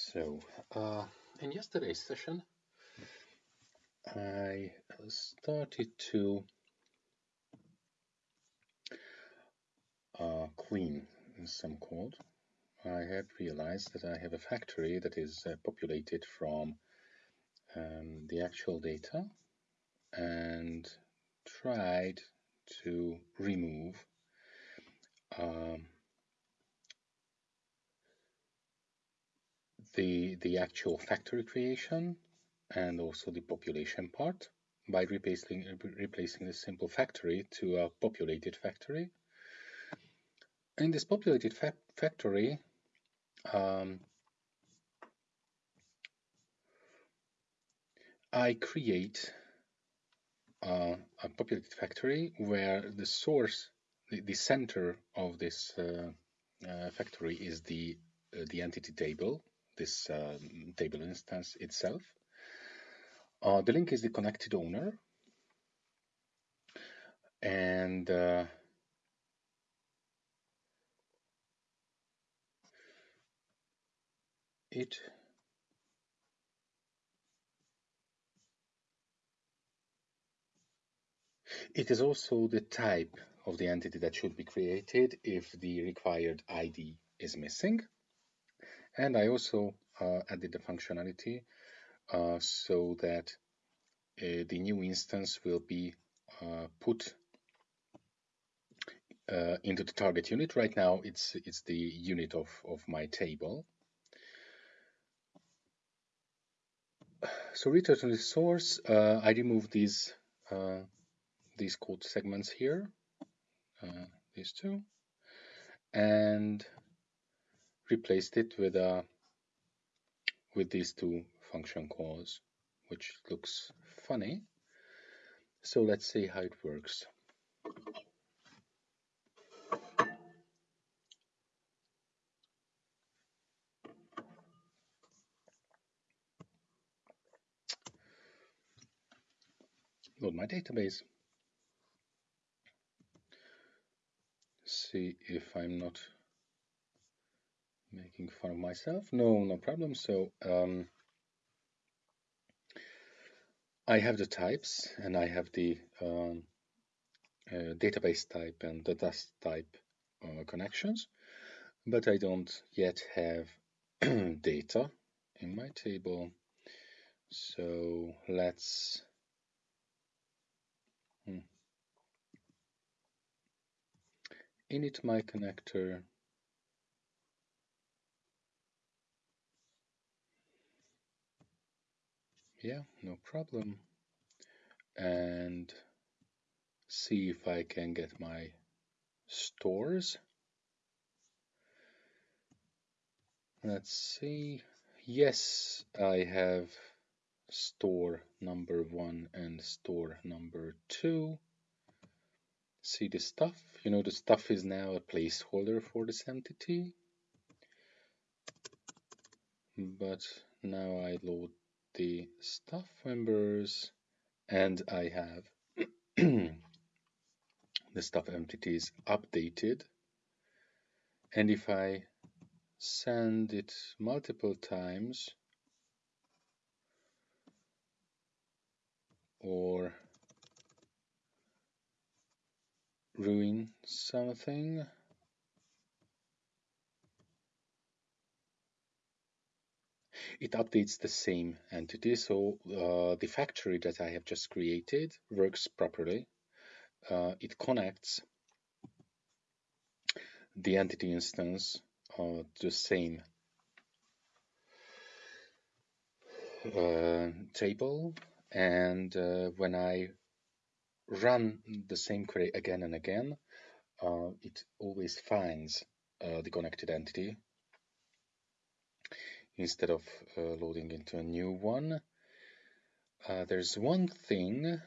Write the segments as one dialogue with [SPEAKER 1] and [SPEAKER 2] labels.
[SPEAKER 1] So, uh, in yesterday's session, I started to uh, clean some code. I had realized that I have a factory that is uh, populated from um, the actual data and tried to remove um, the, the actual factory creation and also the population part by replacing, replacing the simple factory to a populated factory. In this populated fa factory, um, I create uh, a populated factory where the source, the, the center of this uh, uh, factory is the uh, the entity table, this um, table instance itself. Uh, the link is the connected owner, and uh, it It is also the type of the entity that should be created if the required ID is missing. And I also uh, added the functionality uh, so that uh, the new instance will be uh, put uh, into the target unit. Right now, it's it's the unit of, of my table. So return to the source, uh, I remove these these code segments here, uh, these two, and replaced it with a with these two function calls, which looks funny. So let's see how it works. Load my database. see if I'm not making fun of myself. No, no problem. So um, I have the types and I have the um, uh, database type and the dust type uh, connections, but I don't yet have data in my table. So let's hmm. init my connector yeah no problem and see if I can get my stores let's see yes I have store number one and store number two see the stuff. You know, the stuff is now a placeholder for this entity. But now I load the stuff members and I have the stuff entities updated. And if I send it multiple times or ruin something. It updates the same entity, so uh, the factory that I have just created works properly. Uh, it connects the entity instance uh, to the same uh, table. And uh, when I run the same query again and again, uh, it always finds the connected entity instead of uh, loading into a new one. Uh, there's one thing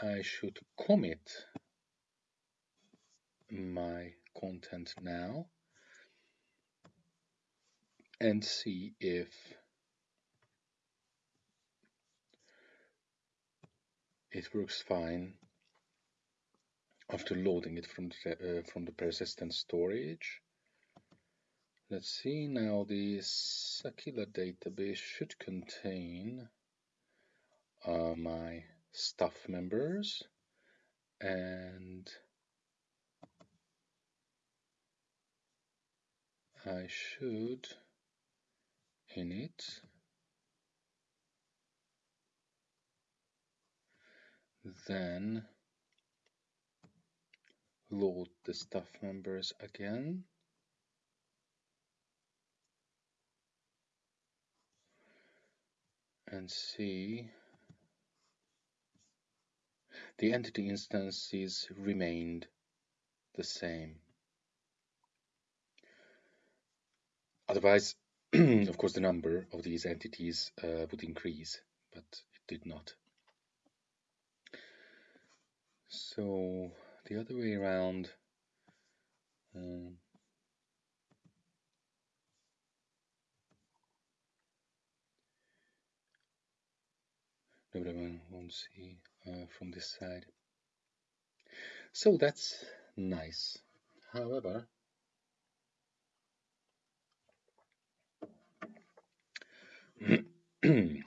[SPEAKER 1] I should commit my content now and see if it works fine after loading it from the, uh, from the persistent storage. Let's see now the Sakila database should contain uh, my staff members and I should init then load the staff members again and see the entity instances remained the same. Otherwise, of course, the number of these entities uh, would increase, but it did not. So the other way around, um, nobody won't see uh, from this side. So that's nice. However, it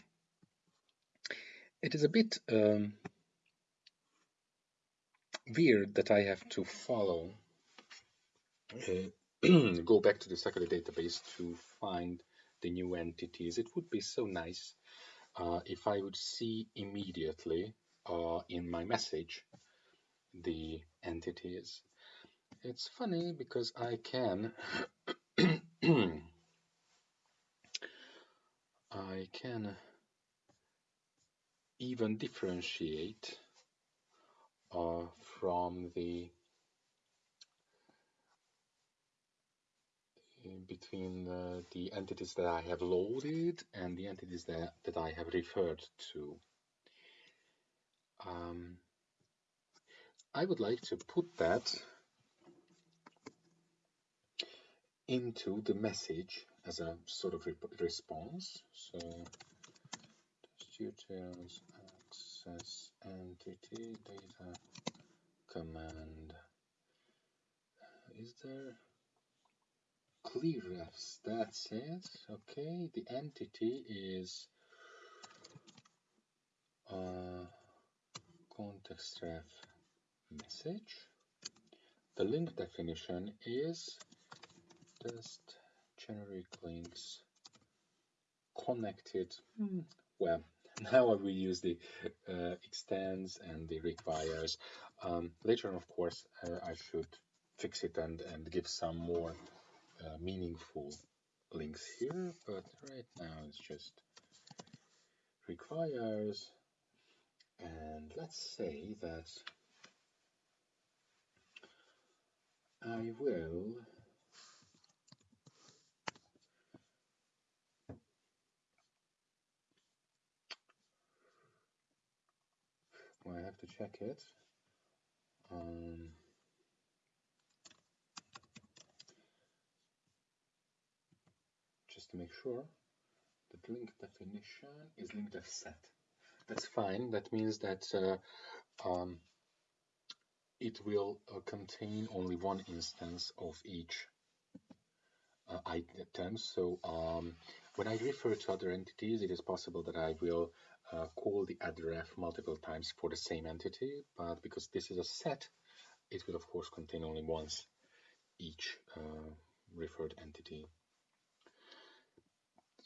[SPEAKER 1] is a bit um, weird that I have to follow, uh, go back to the Sakila database to find the new entities. It would be so nice uh, if I would see immediately uh, in my message the entities. It's funny because I can I can even differentiate uh, from the between the, the entities that I have loaded and the entities that, that I have referred to. Um, I would like to put that into the message as a sort of response. So details access entity data command. Is there clearrefs? That's it. Okay, the entity is uh, context ref message. The link definition is just generic links connected. Hmm. Well, now will use the uh, extends and the requires. Um, later on, of course, uh, I should fix it and, and give some more uh, meaningful links here, but right now it's just requires. And let's say that I will I have to check it. Um, to make sure that link definition is link set. That's fine. That means that uh, um, it will uh, contain only one instance of each uh, item. So um, when I refer to other entities, it is possible that I will uh, call the addref multiple times for the same entity, but because this is a set, it will of course contain only once each uh, referred entity.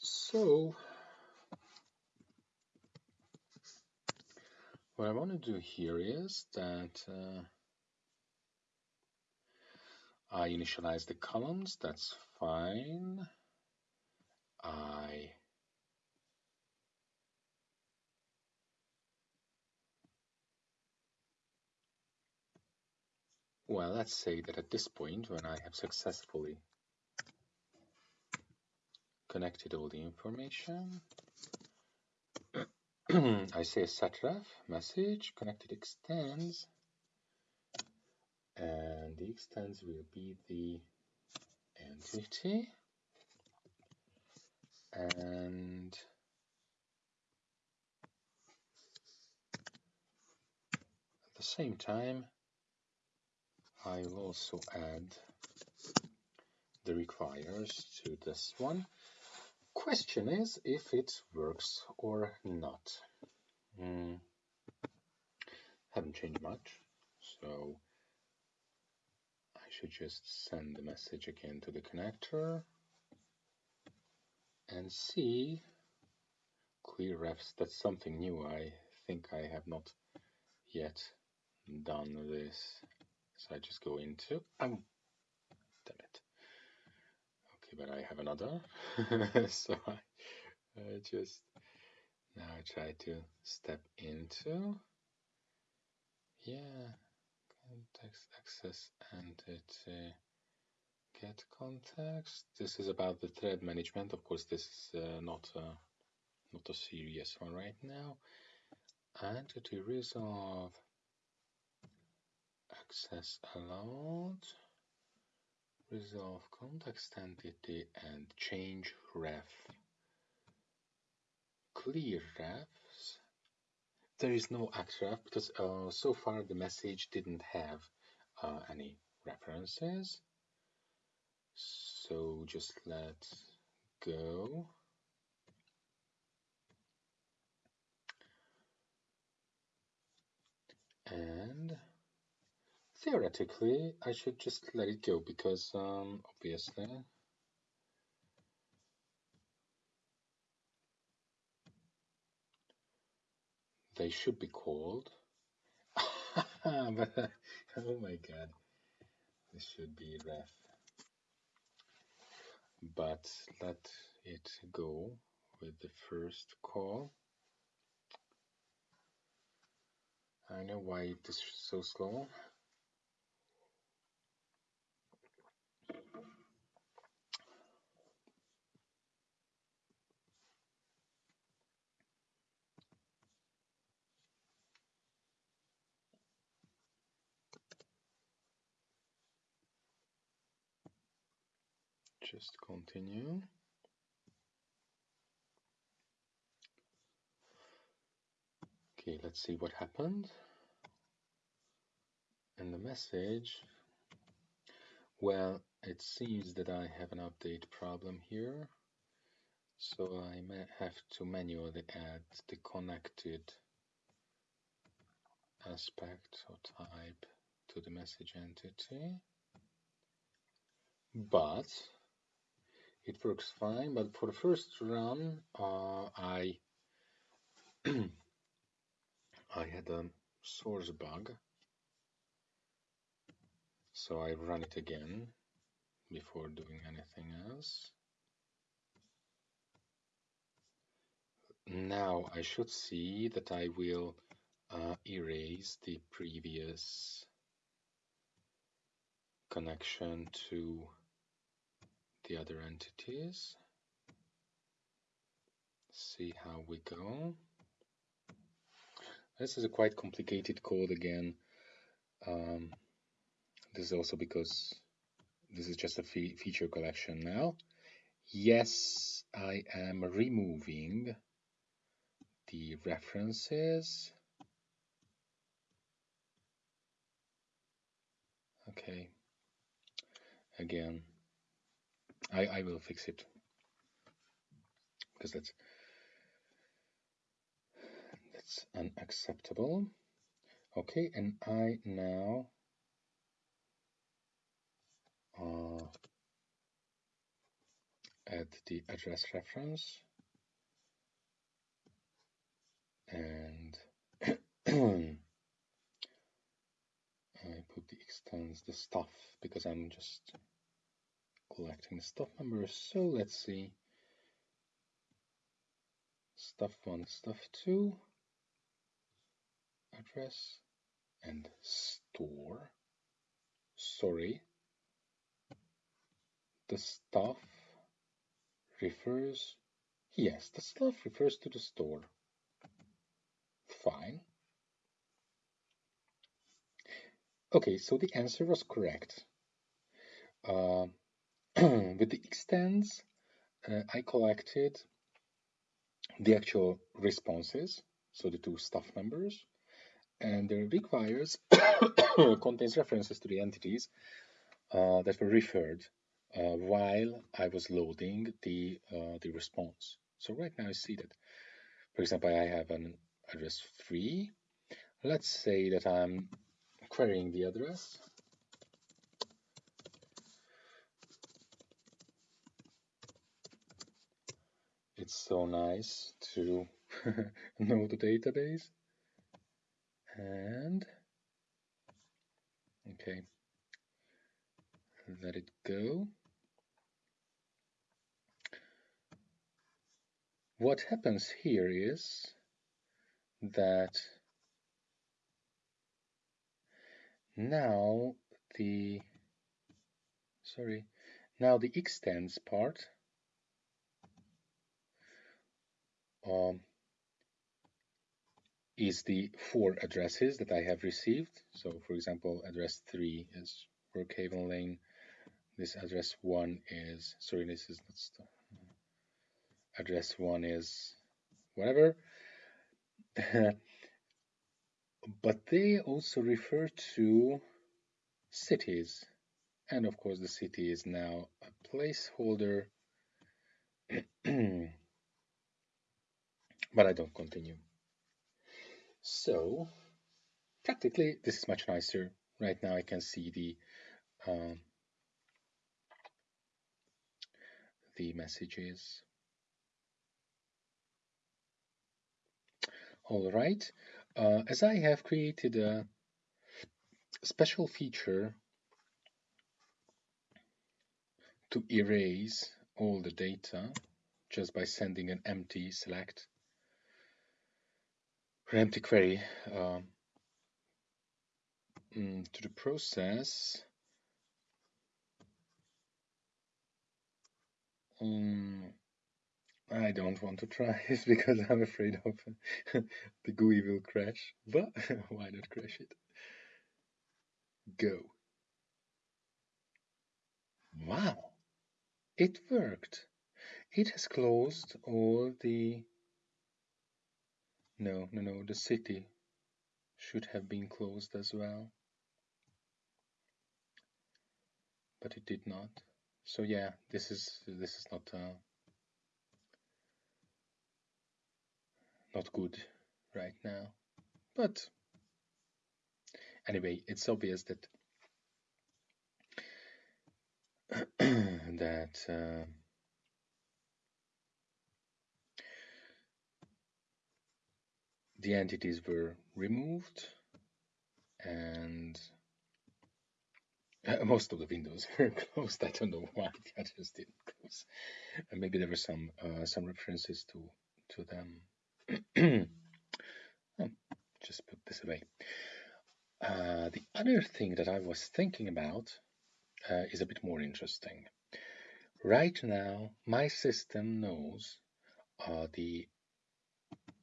[SPEAKER 1] So what I want to do here is that uh, I initialize the columns, that's fine. I Well, let's say that at this point, when I have successfully connected all the information, I say setref message connected extends, and the extends will be the entity, and at the same time, I will also add the requires to this one. Question is if it works or not. Mm. Haven't changed much, so I should just send the message again to the connector and see clear refs. That's something new. I think I have not yet done this. So I just go into, it. Okay, but I have another. so I, I just now try to step into, yeah, context access and entity get context. This is about the thread management. Of course, this is uh, not a, not a serious one right now. Entity resolve access allowed resolve context entity and change ref. Clear refs. There is no addref because uh, so far the message didn't have uh, any references. So just let go. And theoretically I should just let it go because um, obviously they should be called but oh my god this should be ref but let it go with the first call. I know why it is so slow. Just continue. Okay, let's see what happened. And the message, well, it seems that I have an update problem here. So I may have to manually add the connected aspect or type to the message entity. But it works fine but for the first run uh, I I had a source bug. So I run it again before doing anything else. Now I should see that I will uh, erase the previous connection to the other entities. See how we go. This is a quite complicated code again. Um, this is also because this is just a fe feature collection now. Yes, I am removing the references. Okay. Again, I, I will fix it. Because that's that's unacceptable. Okay and I now uh, add the address reference. And I put the extends the stuff because I'm just collecting stuff numbers. So let's see. Stuff one, stuff two, address and store. Sorry. The stuff refers, yes, the stuff refers to the store. Fine. Okay, so the answer was correct. Uh, with the extends, uh, I collected the actual responses, so the two staff members, and the requires contains references to the entities uh, that were referred uh, while I was loading the uh, the response. So right now I see that, for example, I have an address 3. Let's say that I'm querying the address. It's so nice to know the database. And, okay, let it go. What happens here is that now the sorry now the extends part um, is the four addresses that I have received. So for example, address three is Brookhaven Lane. This address one is, sorry, this is not, address one is whatever. but they also refer to cities. And of course, the city is now a placeholder. but I don't continue. So practically this is much nicer. Right now I can see the um, the messages. All right, uh, as I have created a special feature to erase all the data just by sending an empty select empty query um, mm, to the process. Um, I don't want to try it because I'm afraid of the GUI will crash, but why not crash it? Go. Wow, it worked. It has closed all the no, no, no, the city should have been closed as well. But it did not. So yeah, this is this is not uh, not good right now. But anyway, it's obvious that that uh, the entities were removed and uh, most of the windows were closed. I don't know why the others didn't close. And maybe there were some uh, some references to to them. oh, just put this away. Uh, the other thing that I was thinking about uh, is a bit more interesting. Right now, my system knows uh, the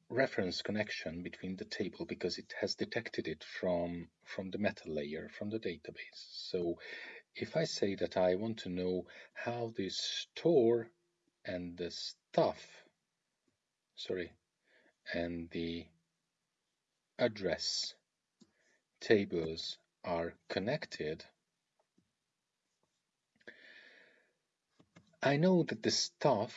[SPEAKER 1] reference connection between the table because it has detected it from from the meta layer from the database. So if I say that I want to know how the store and the stuff sorry and the address tables are connected I know that the stuff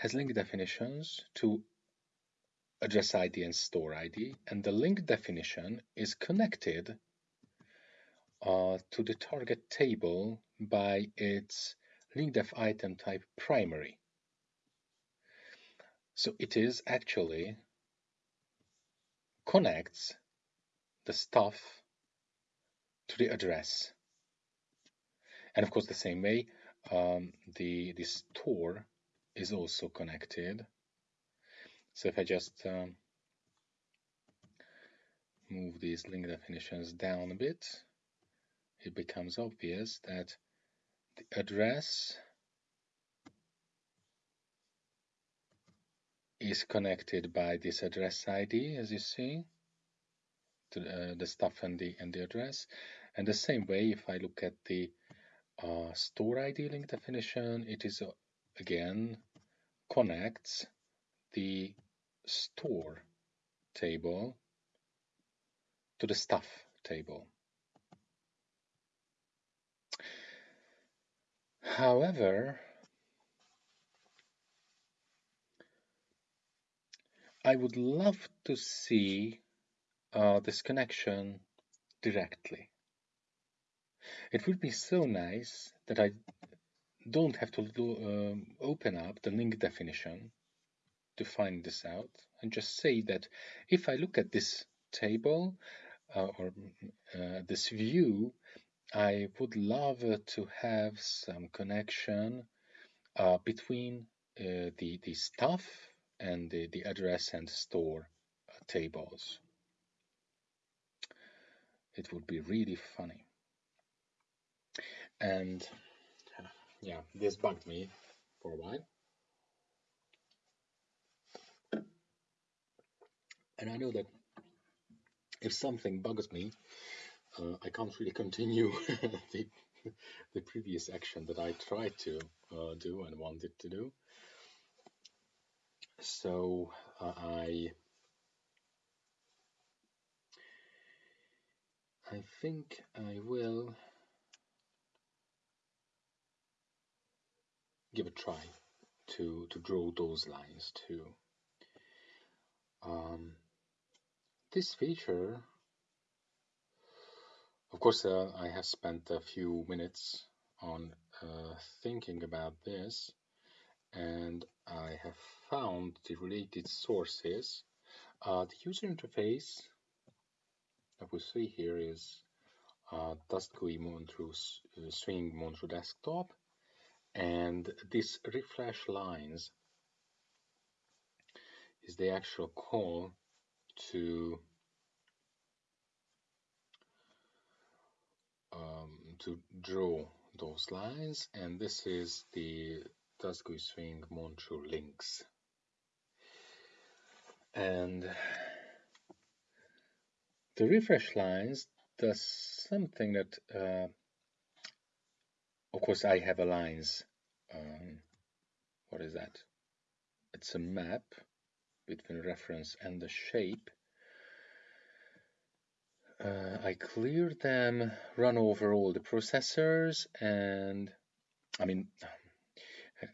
[SPEAKER 1] has link definitions to address ID and store ID, and the link definition is connected uh, to the target table by its link def item type primary. So it is actually connects the stuff to the address. And of course, the same way, um, the, the store is also connected. So if I just um, move these link definitions down a bit, it becomes obvious that the address is connected by this address ID, as you see, to uh, the stuff and the and the address. And the same way, if I look at the uh, store ID link definition, it is uh, again connects the store table to the stuff table. However, I would love to see uh, this connection directly. It would be so nice that I don't have to do, um, open up the link definition to find this out and just say that if I look at this table uh, or uh, this view, I would love to have some connection uh, between uh, the, the stuff and the, the address and store uh, tables. It would be really funny. And yeah, this bugged me for a while. And I know that if something bugs me, uh, I can't really continue the, the previous action that I tried to uh, do and wanted to do. So uh, I I think I will give a try to, to draw those lines too. Um, this feature, of course, uh, I have spent a few minutes on uh, thinking about this and I have found the related sources. Uh, the user interface that we see here is uh, Dust GUI Montreux uh, Swing Montreux Desktop and this refresh lines is the actual call to um, to draw those lines. And this is the Dust GUI Swing Montreux links. And the refresh lines does something that uh, of course, I have a lines. Um, what is that? It's a map between reference and the shape. Uh, I clear them, run over all the processors, and I mean,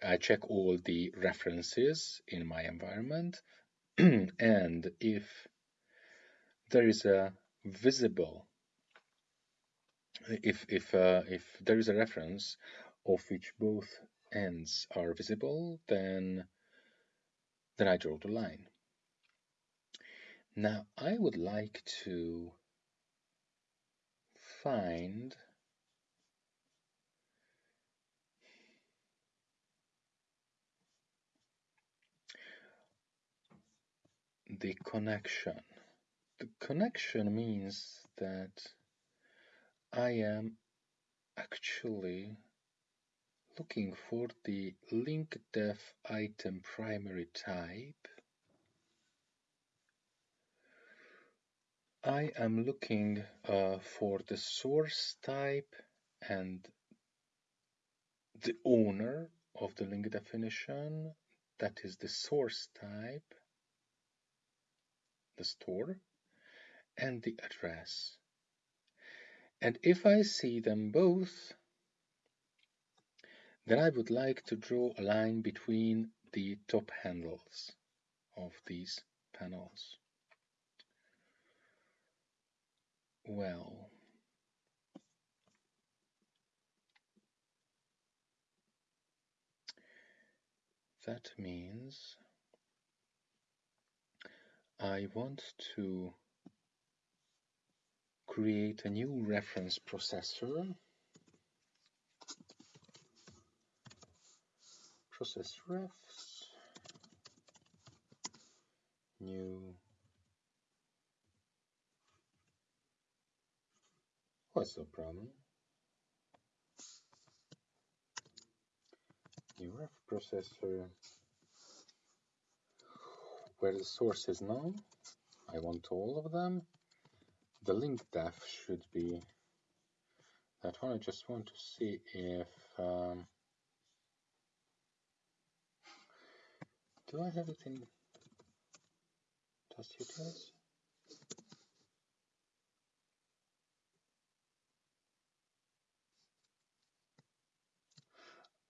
[SPEAKER 1] I check all the references in my environment. and if there is a visible if if uh, if there is a reference of which both ends are visible, then then I draw the line. Now I would like to find the connection. The connection means that I am actually looking for the link def item primary type. I am looking uh, for the source type and the owner of the link definition, that is the source type, the store, and the address. And if I see them both, then I would like to draw a line between the top handles of these panels. Well, that means I want to create a new reference processor. Process refs, new What's the problem? New ref processor where the source is now. I want all of them the link def should be that one. I just want to see if um, do I have it in Dust Utils?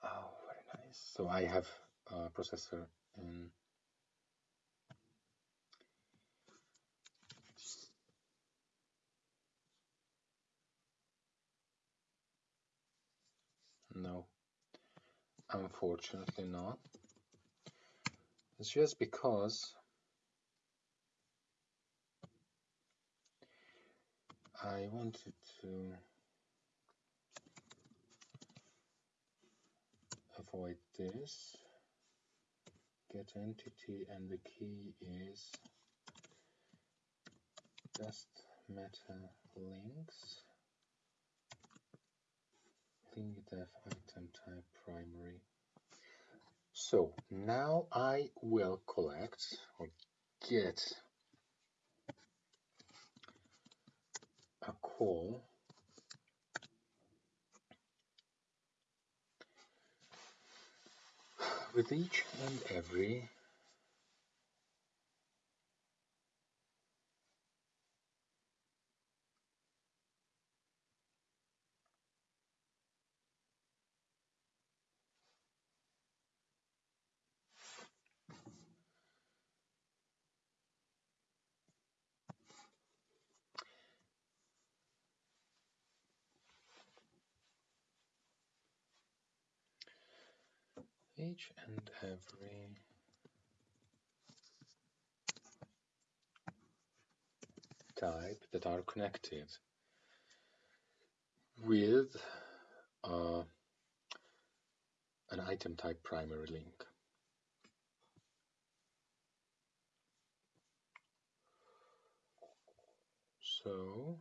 [SPEAKER 1] Oh, very nice. So I have a processor in No, unfortunately not. It's just because I wanted to avoid this. Get entity and the key is just meta links def item type primary. So now I will collect or get a call with each and every each and every type that are connected with uh, an item type primary link. So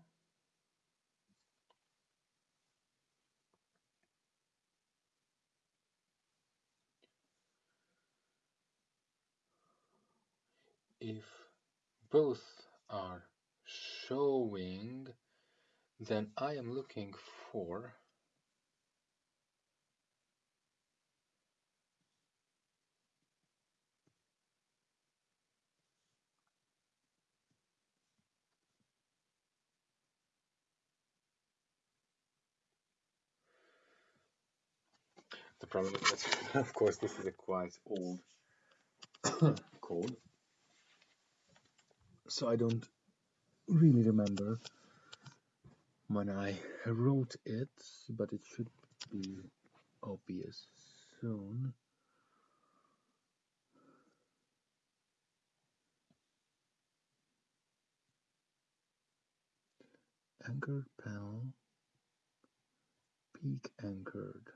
[SPEAKER 1] if both are showing, then I am looking for the problem is that, of course, this is a quite old code. So I don't really remember when I wrote it, but it should be obvious soon. Anchored panel, peak anchored.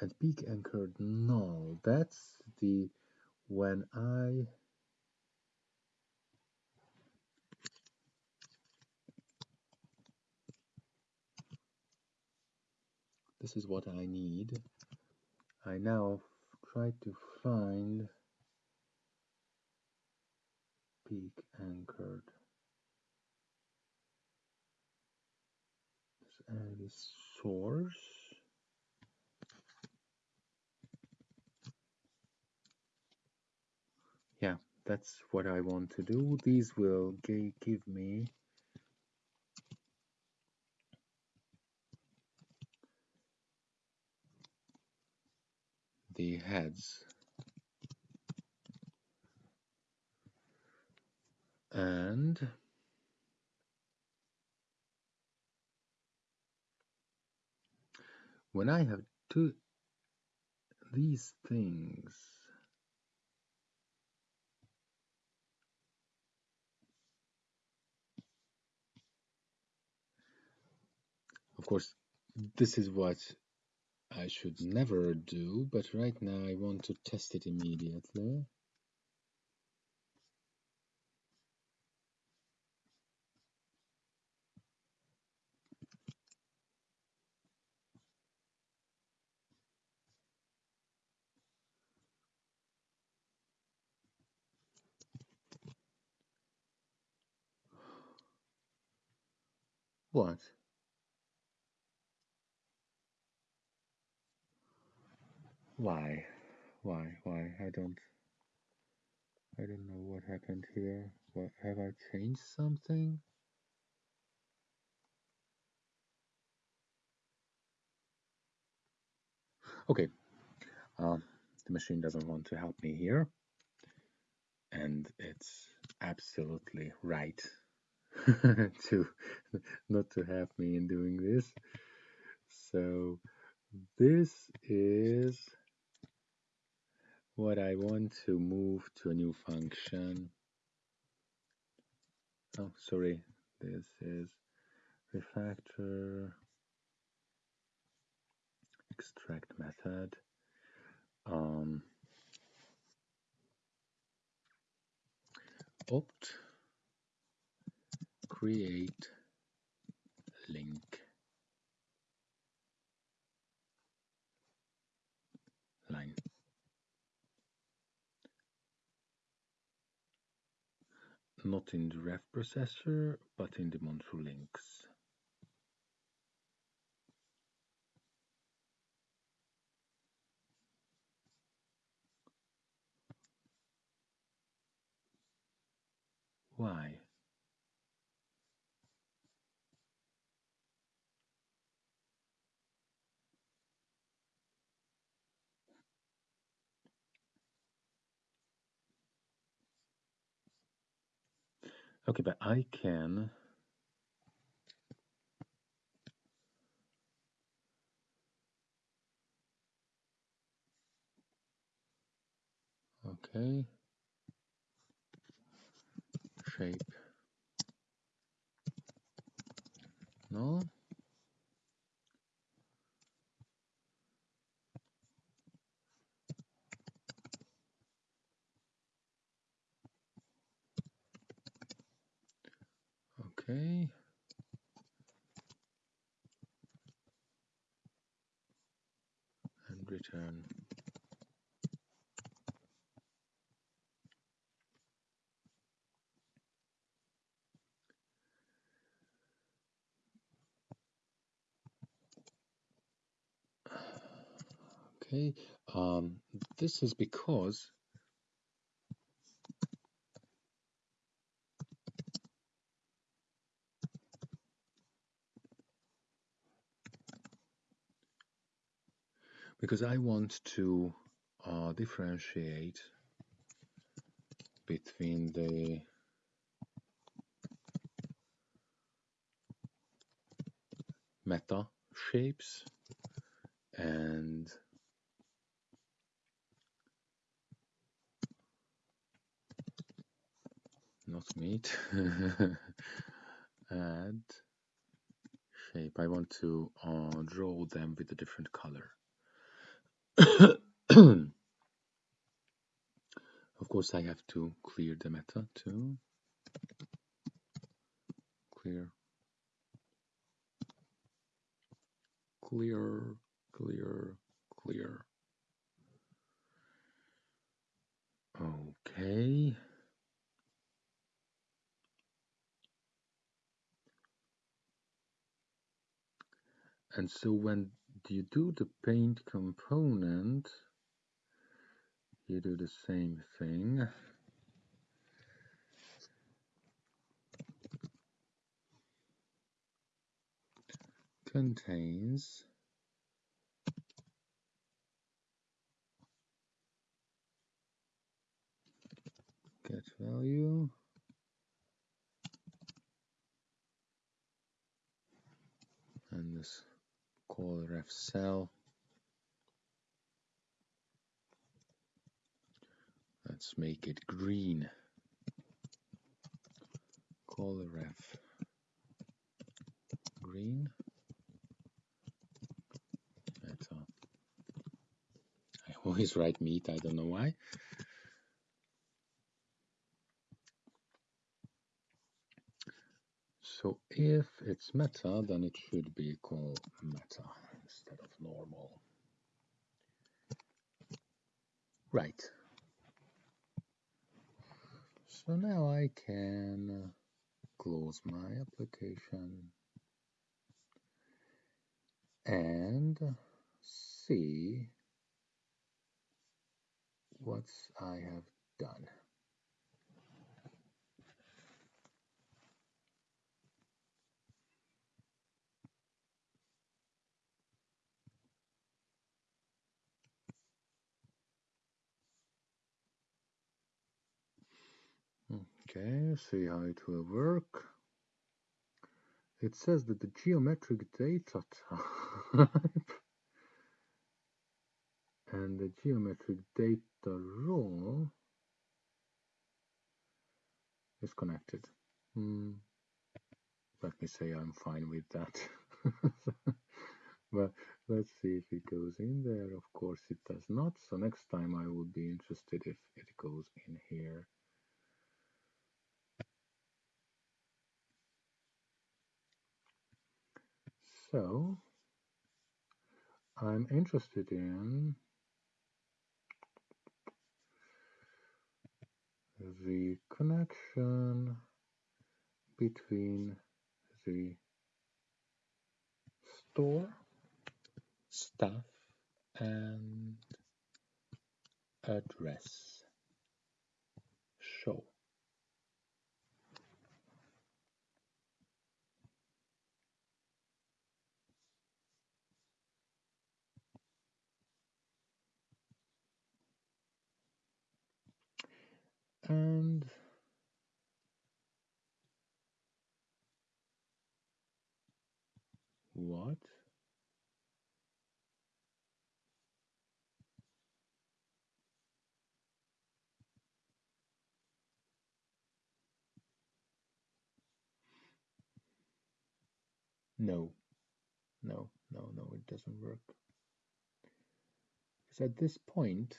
[SPEAKER 1] And peak anchored null, that's the when I this is what I need. I now try to find peak anchored. And the source. Yeah, that's what I want to do. These will give me the heads. And when I have two these things course this is what I should never do but right now I want to test it immediately What? why? Why? Why? I don't I don't know what happened here. What have I changed something? Okay. Um, the machine doesn't want to help me here. And it's absolutely right to not to have me in doing this. So this is what I want to move to a new function. Oh, sorry, this is refactor extract method. Um, opt create link line. Not in the ref processor, but in the Montreux links. Why? Okay, but I can okay. Shape. No okay. And return okay um this is because because I want to uh, differentiate between the meta shapes and not meat add shape. I want to uh, draw them with a different color of course I have to clear the meta too. Clear. Clear clear clear. Okay. And so when you do the paint component you do the same thing. Contains. Get value. And this call ref cell let's make it green. Call ref green. I always write meat I don't know why So if it's meta, then it should be called meta instead of normal. Right. So now I can close my application and see what I have done. Okay, see how it will work. It says that the geometric data type and the geometric data role is connected. Hmm. Let me say I'm fine with that. but let's see if it goes in there. Of course it does not. So next time I would be interested if it goes in here. So I'm interested in the connection between the store stuff and address show. And what? No. No no no it doesn't work. Because at this point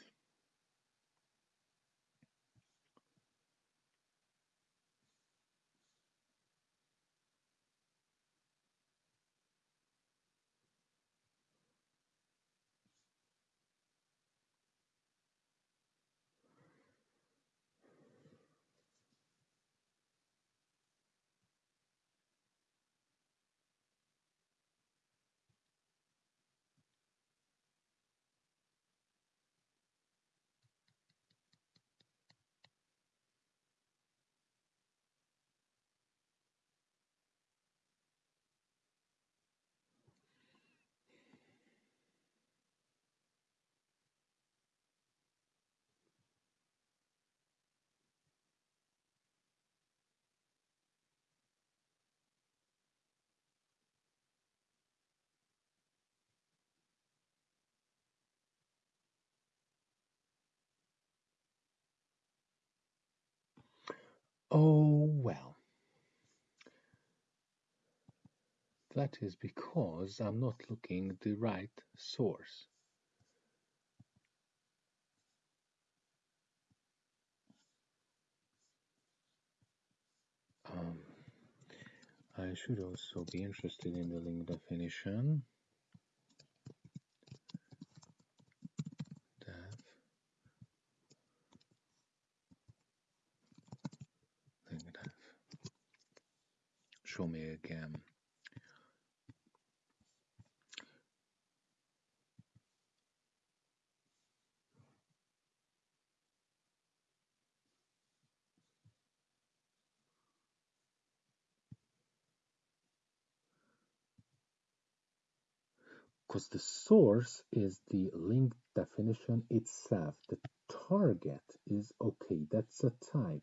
[SPEAKER 1] oh well. That is because I'm not looking the right source. Um, I should also be interested in the link definition show me again. Because the source is the link definition itself. The target is okay, that's a type.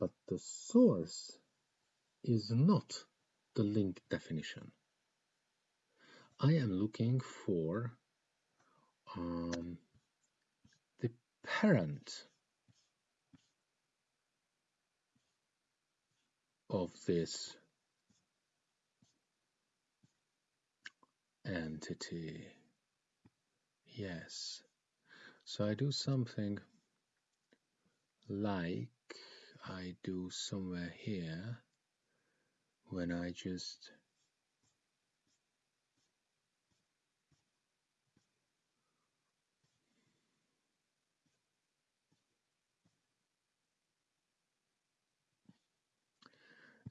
[SPEAKER 1] But the source is not the link definition. I am looking for um, the parent of this entity. Yes. So I do something like I do somewhere here when I just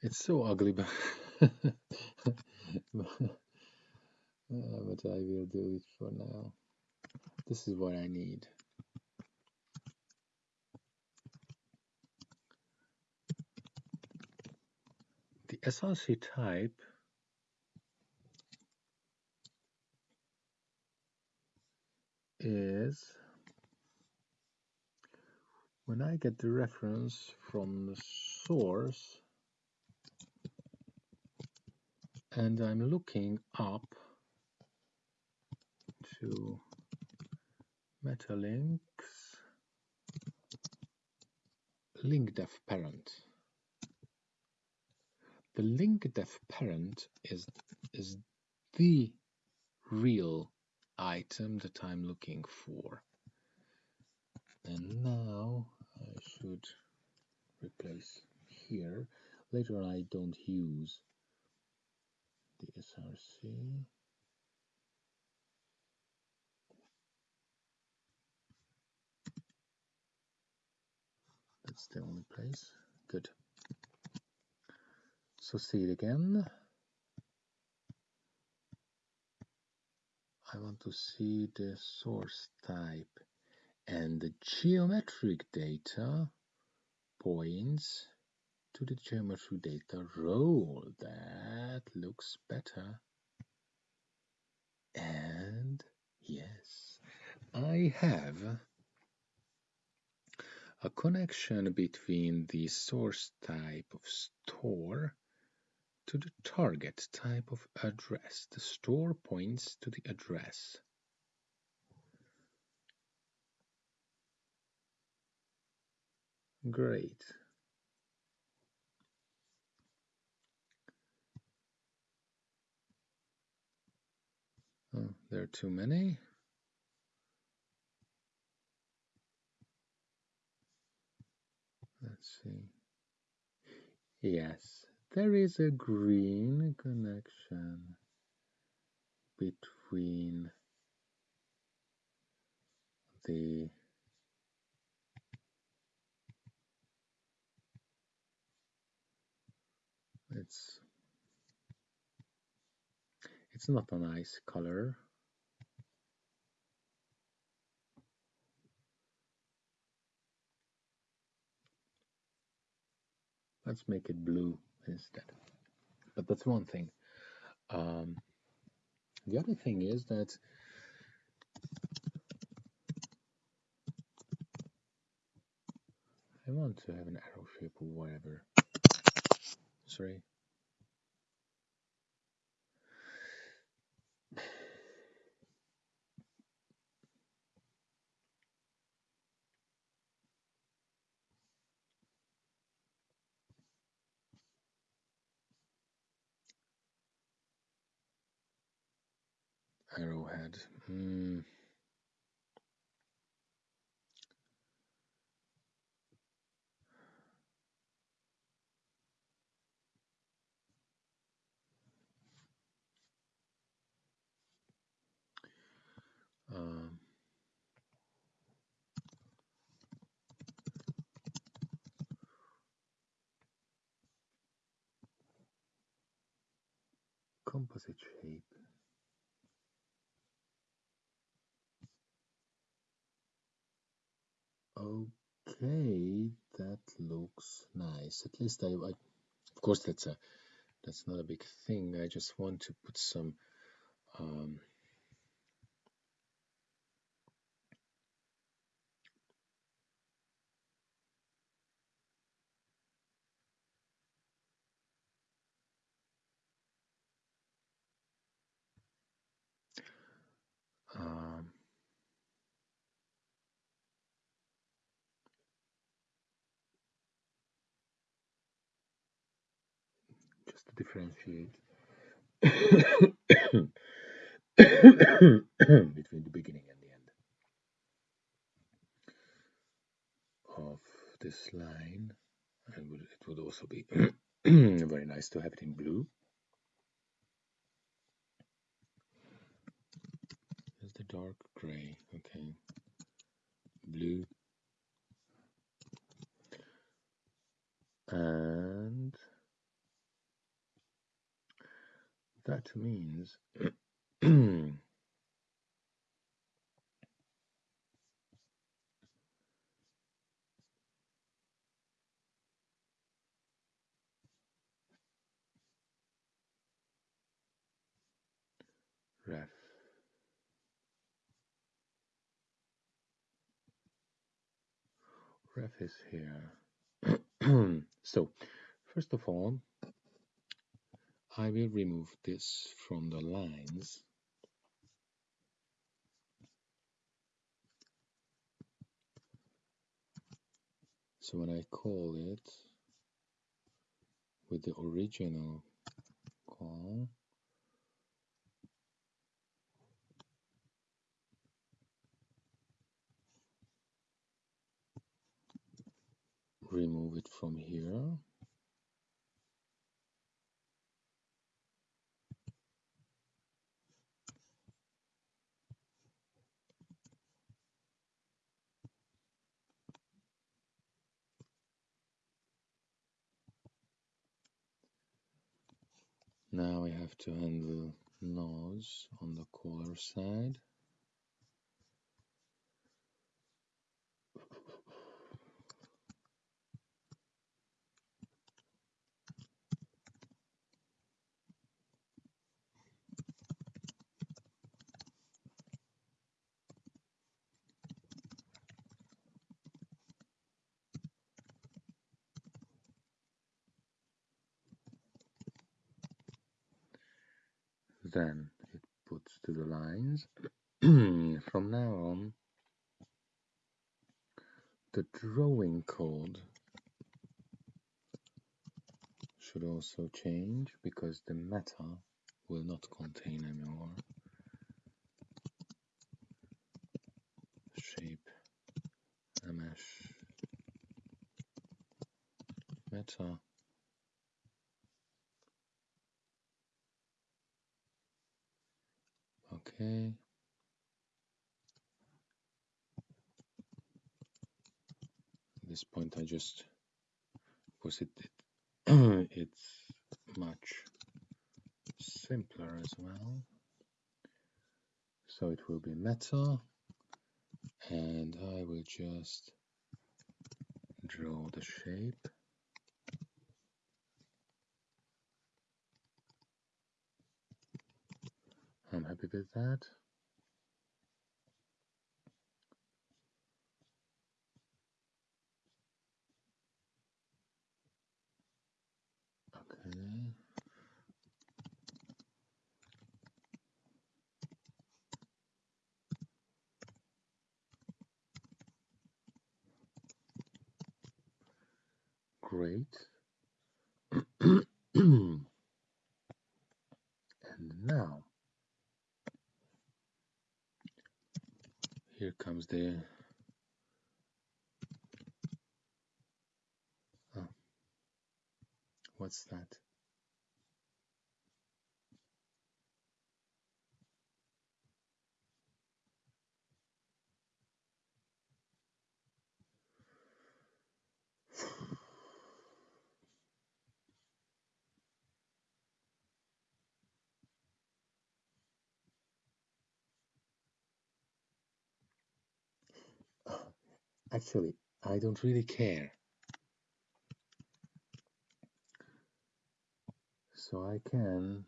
[SPEAKER 1] it's so ugly but but I will do it for now. This is what I need the SRC type is when I get the reference from the source and I'm looking up to metalinks link def parent the link def parent is is the real item that I'm looking for. And now I should replace here. Later I don't use the src that's the only place. Good so see it again I want to see the source type and the geometric data points to the geometry data role. That looks better. And yes, I have a connection between the source type of store to the target type of address. The store points to the address. Great. Oh, there are too many. Let's see. Yes, there is a green connection between the it's it's not a nice color. Let's make it blue instead. But that's one thing. Um, the other thing is that I want to have an arrow shape or whatever. Sorry arrowhead. Mm. Um, composite shape. Okay, that looks nice. At least I, I, of course, that's a, that's not a big thing. I just want to put some, um, just differentiate between the beginning and the end of this line. And it would also be very nice to have it in blue. There's the dark gray, okay. Blue. And that means ref ref is here. so, first of all, I will remove this from the lines. So when I call it with the original call, remove it from here. Now we have to handle nose on the caller side. Then it puts to the lines. From now on, the drawing code should also change because the meta will not contain anymore shape mesh meta Okay. At this point, I just was it, it it's much simpler as well. So it will be metal, and I will just draw the shape. I'm happy with that. Okay. Great. and now here comes the oh, what's that actually I don't really care. So I can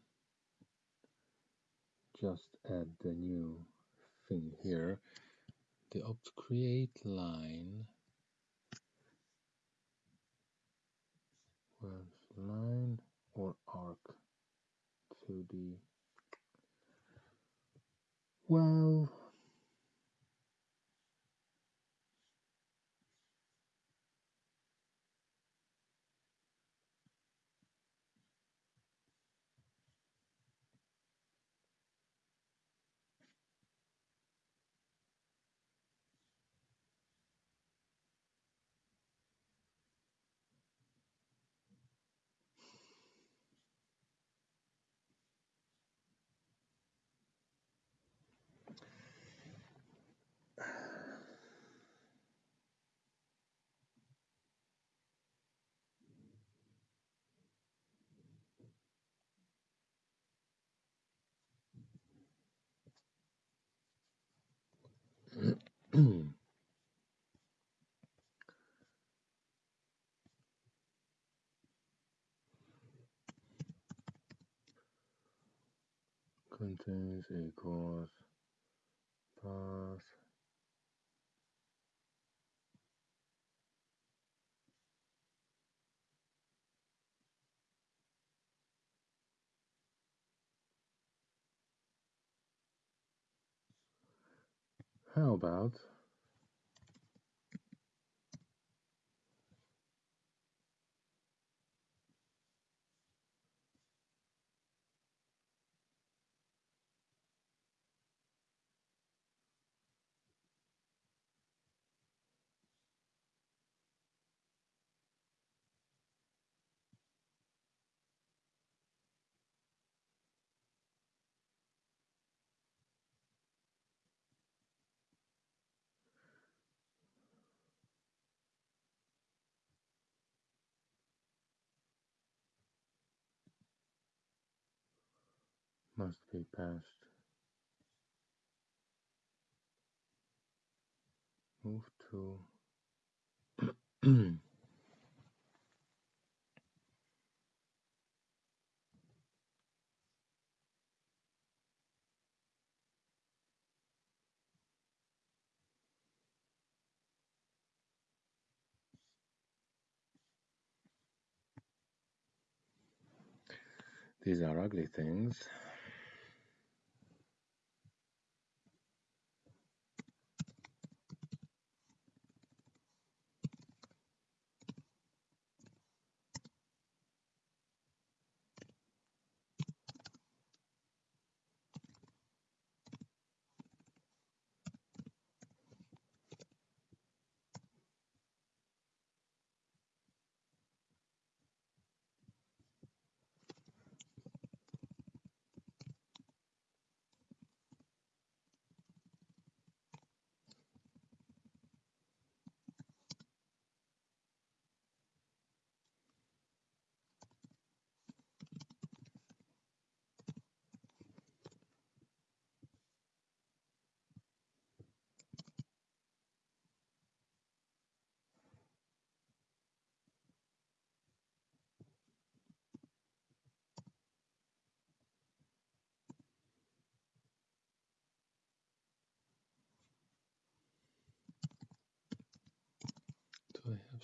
[SPEAKER 1] just add the new thing here. The opt create line line or arc to the well contains a course path How about must be passed? Move to These are ugly things.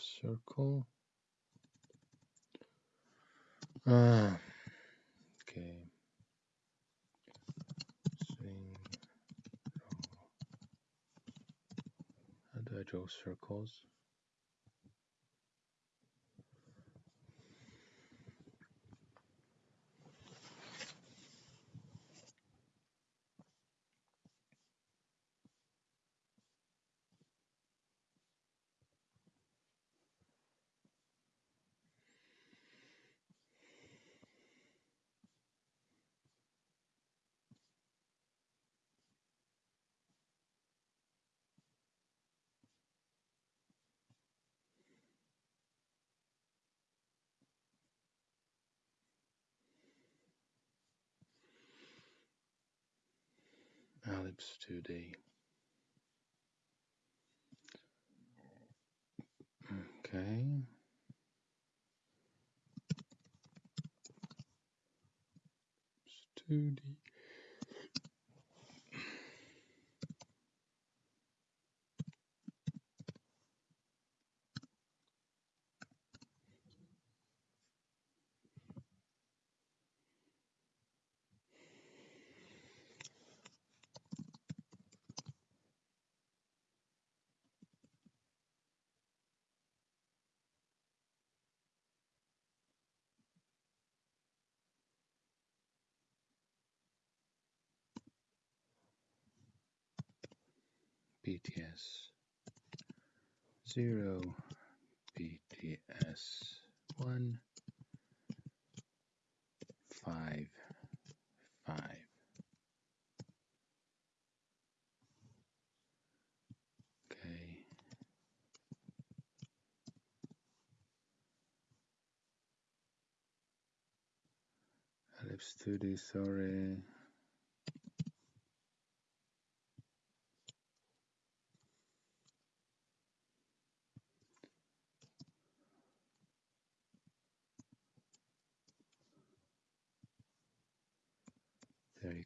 [SPEAKER 1] Circle? Ah, okay. Swing. How do I draw circles? Ellipse 2D. Okay. 2D. PTS 0, PTS 1, 5, 5. Okay. Ellipse 2D, sorry.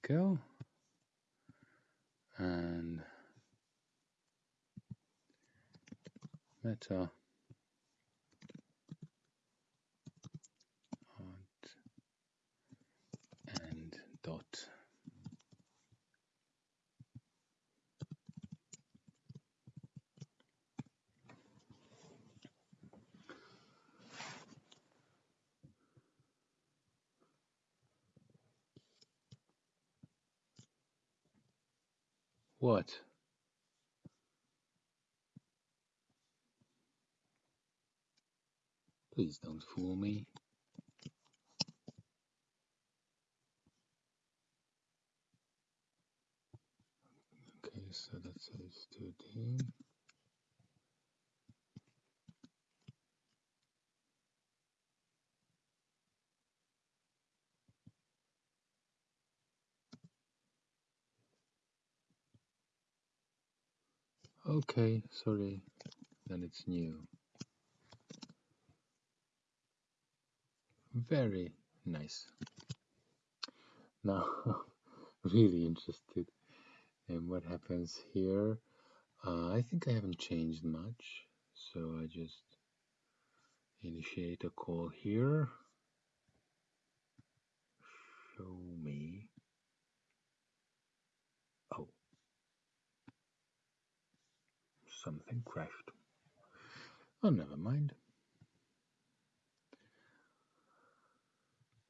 [SPEAKER 1] Go. And and dot What? Please don't fool me. Okay, so that says 2D. Okay, sorry, then it's new. Very nice. Now, really interested in what happens here. Uh, I think I haven't changed much, so I just initiate a call here. Show me. Oh, something crashed. Oh, never mind.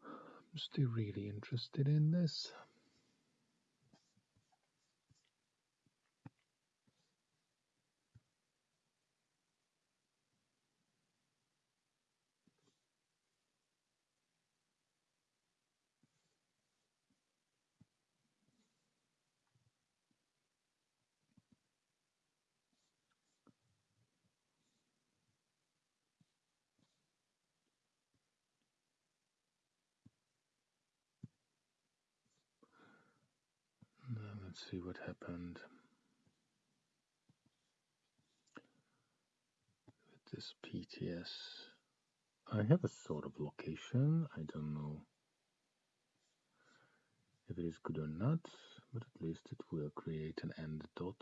[SPEAKER 1] I'm still really interested in this. Let's see what happened with this PTS. I have a sort of location. I don't know if it is good or not, but at least it will create an end dot.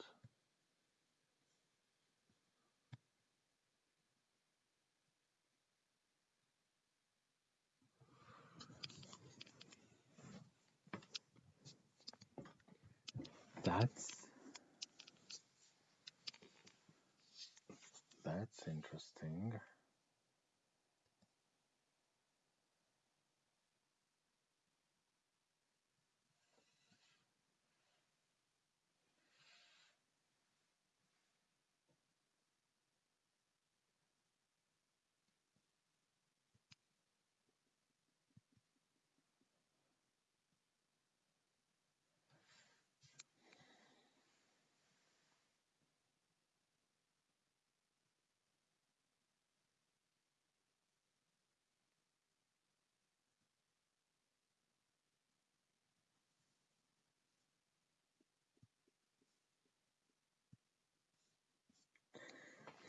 [SPEAKER 1] That's that's interesting.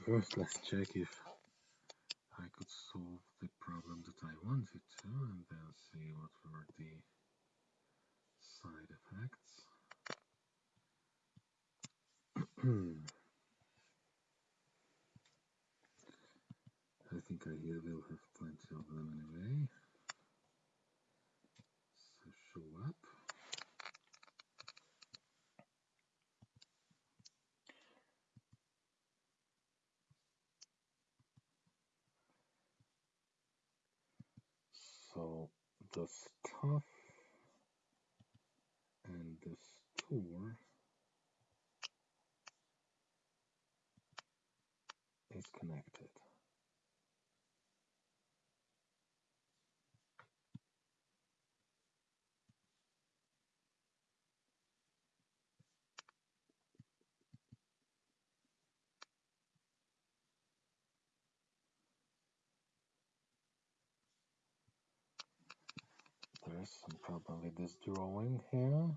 [SPEAKER 1] First, let's check if I could solve the problem that I wanted to, and then see what were the side effects. I think I will have plenty of them anyway. So show up. So the stuff and the store is connected. There is some problem with this drawing here.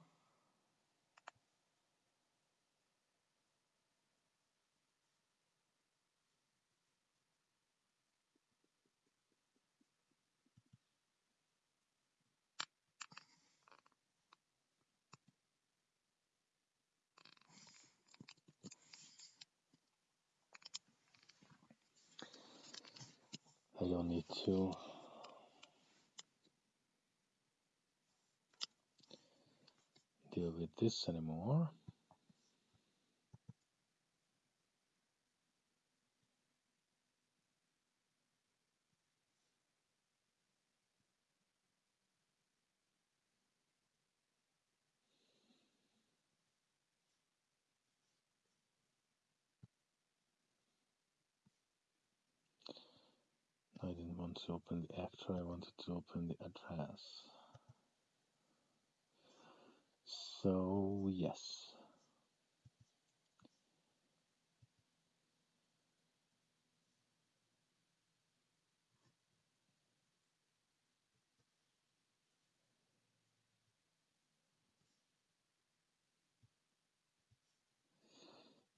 [SPEAKER 1] I don't need to with this anymore. I didn't want to open the actor, I wanted to open the address. So, yes.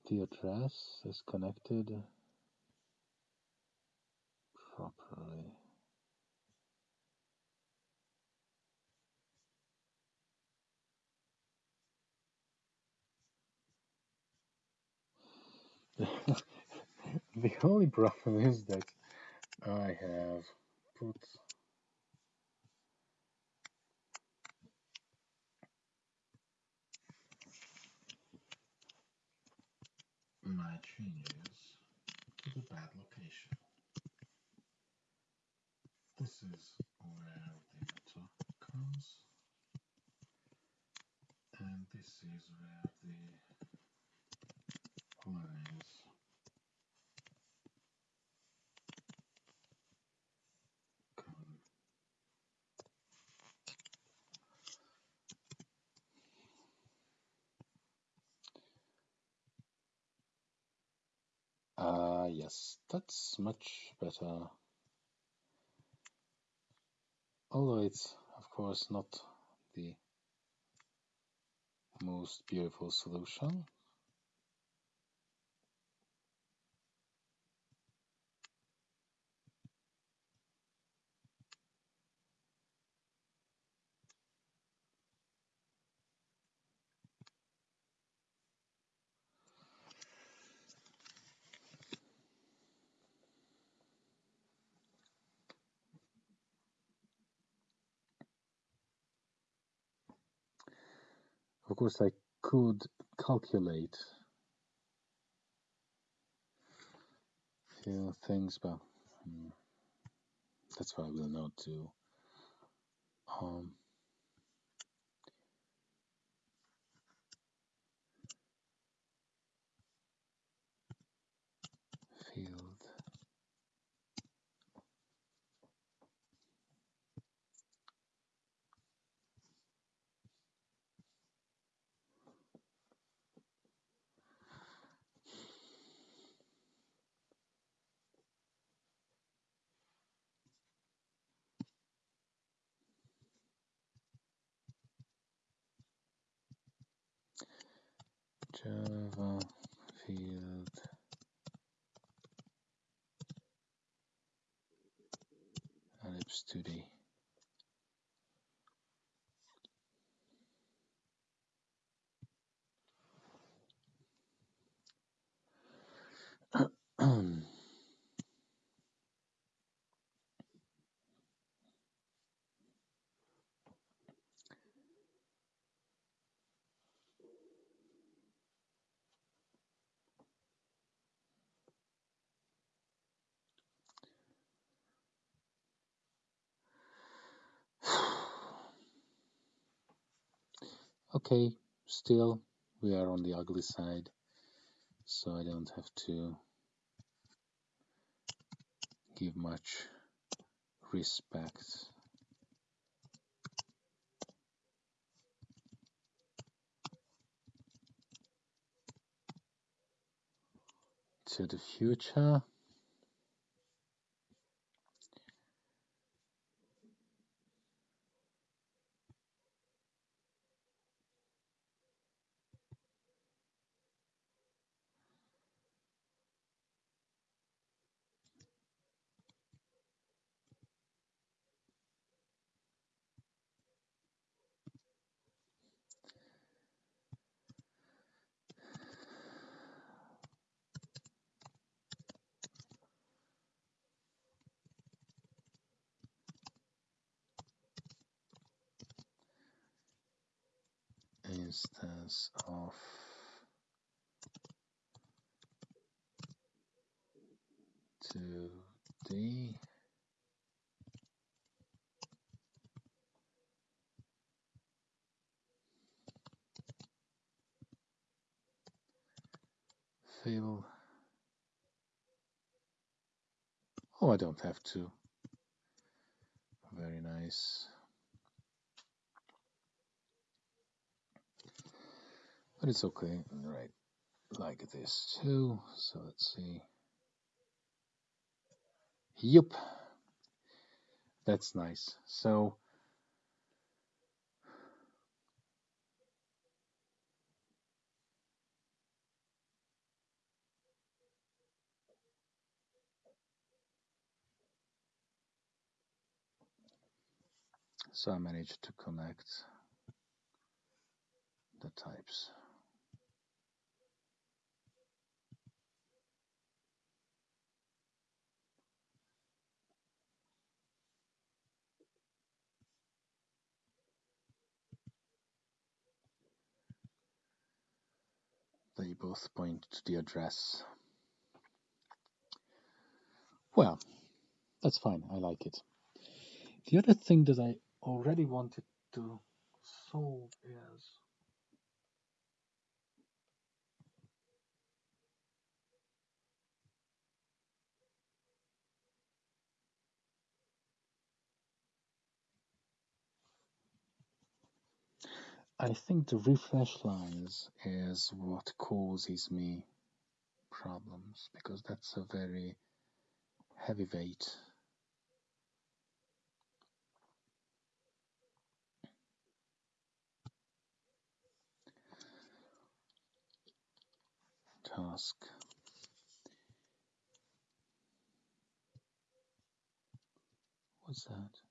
[SPEAKER 1] The address is connected properly. the only problem is that I have put my changes to the bad location. This is where the top comes, and this is where yes, that's much better. Although it's, of course, not the most beautiful solution. Course, I could calculate few things, but um, that's why I will not do. Um, field Java field ellipse 2D. Okay, still we are on the ugly side, so I don't have to give much respect to the future. Instance of two D fill oh I don't have to but it's okay, right? Like this too. So let's see. Yep, that's nice. So so I managed to connect the types. They both point to the address. Well, that's fine. I like it. The other thing that I already wanted to solve is I think the refresh lines is what causes me problems because that's a very heavy weight. task. What's that?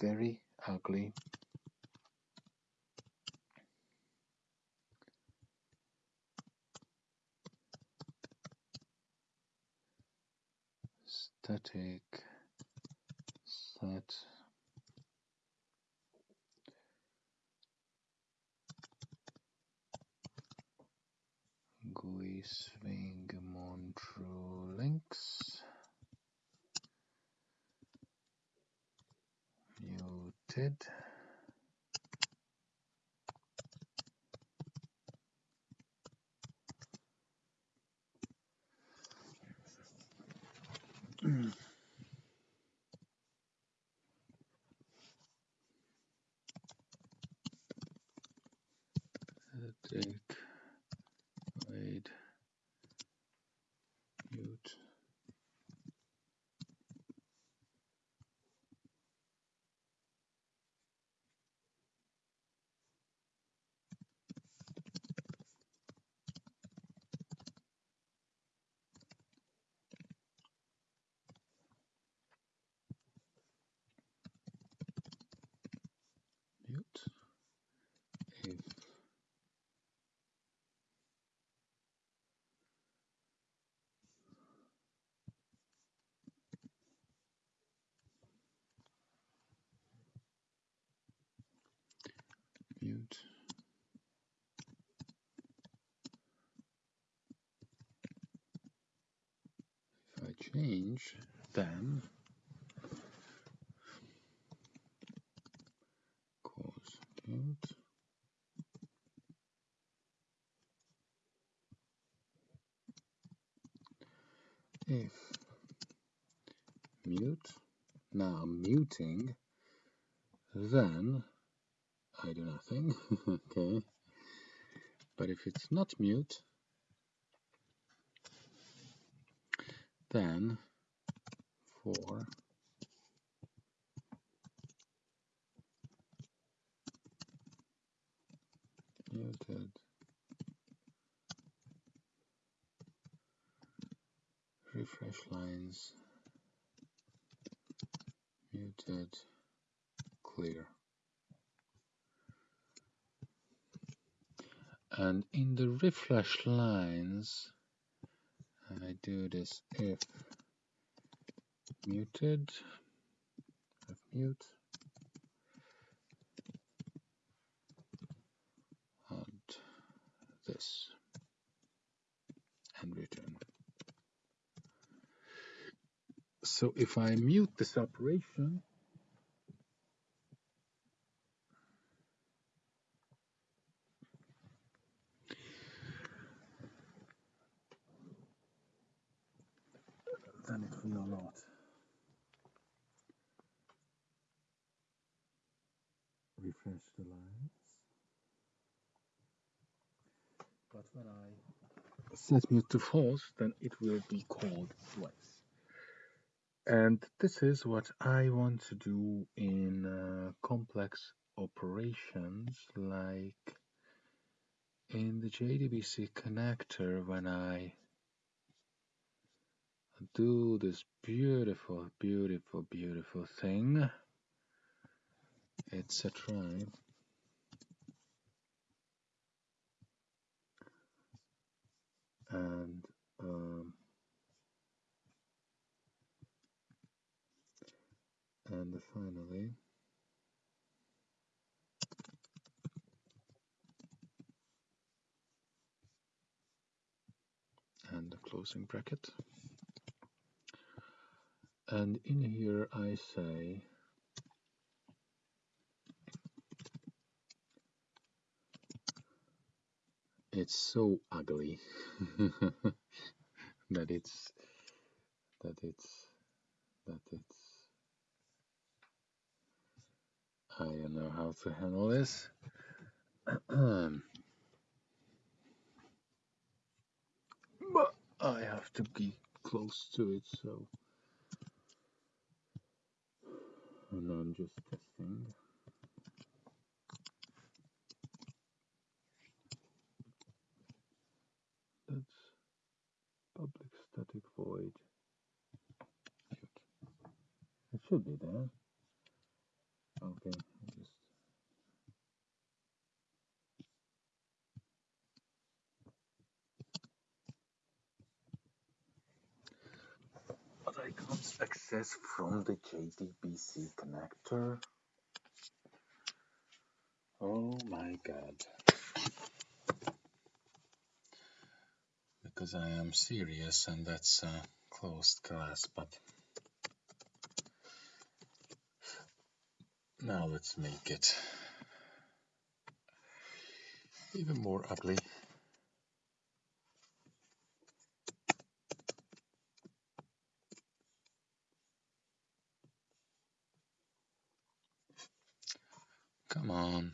[SPEAKER 1] Very ugly. Static. Set. GUI swing Montrue links. Muted mm. Mute if mute. If I change then if mute muting then I do nothing okay? But if it's not mute then for muted refresh lines muted clear and in the refresh lines. And I do this if muted. F mute. And this. And return. So if I mute this operation then it will not refresh the lines. But when I set mute to false, then it will be called twice. And this is what I want to do in uh, complex operations like in the JDBC connector when I do this beautiful, beautiful, beautiful thing. It's a try. And um, and finally and the closing bracket. And in here I say it's so ugly that it's that it's that it's I don't know how to handle this. But I have to be close to it so and I'm just testing that's static void. It should be there. Okay just but I can't access from the JDBC connector. Oh my god because I am serious and that's a closed class but now let's make it even more ugly. Come on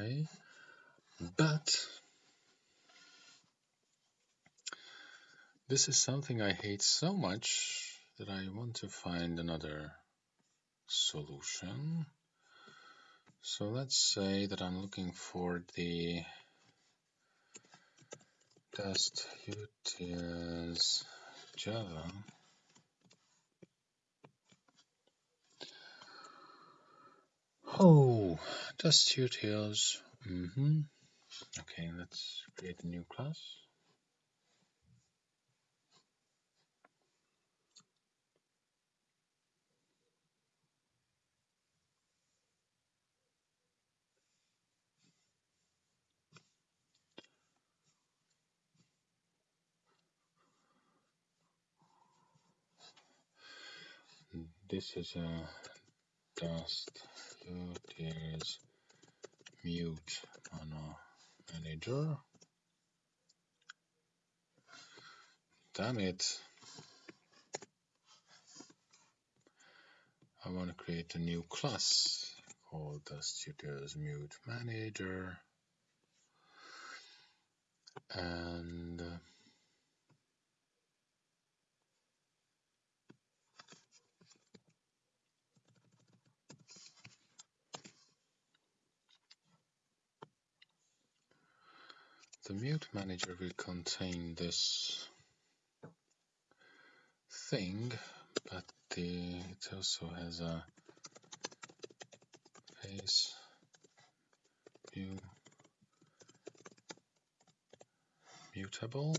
[SPEAKER 1] Okay, but this is something I hate so much that I want to find another solution. So let's say that I'm looking for the dust utils Java Oh, dust utils. Mm -hmm. Okay, let's create a new class. This is a dust utils mute mono manager. Damn it. I want to create a new class called dust utils mute manager. And uh, The mute manager will contain this thing, but the, it also has a face view mutable.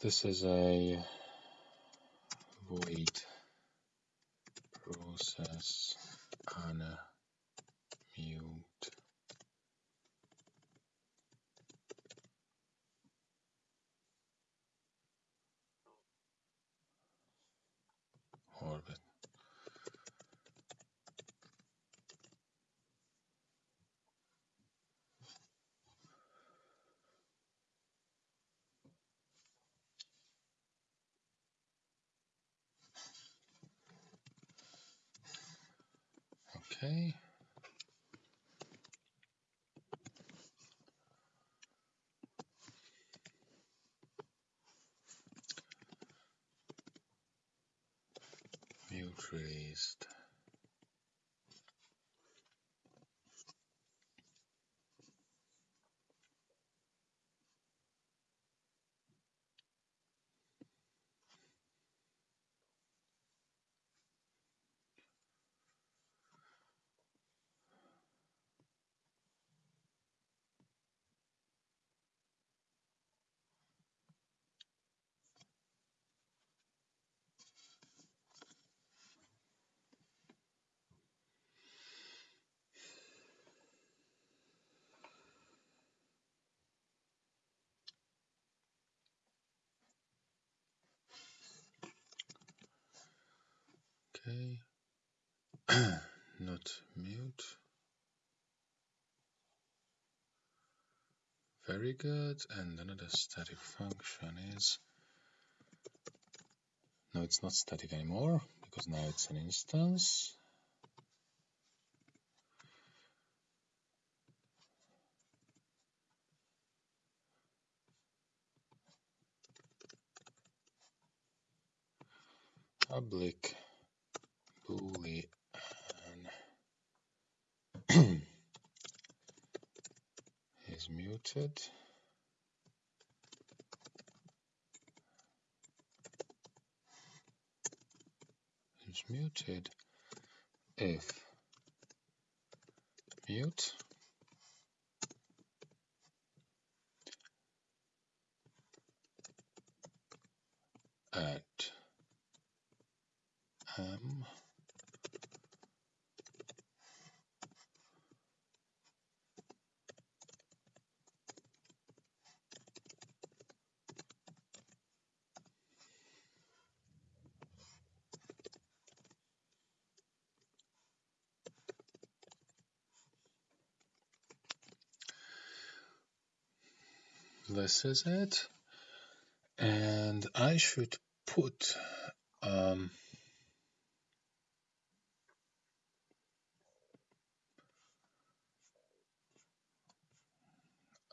[SPEAKER 1] This is a void process on mute orbit. Okay. Mute Okay. Not mute. Very good. And another static function is no, it's not static anymore because now it's an instance. Public boolean is muted. Is muted. If mute. At m this is it. And I should put um,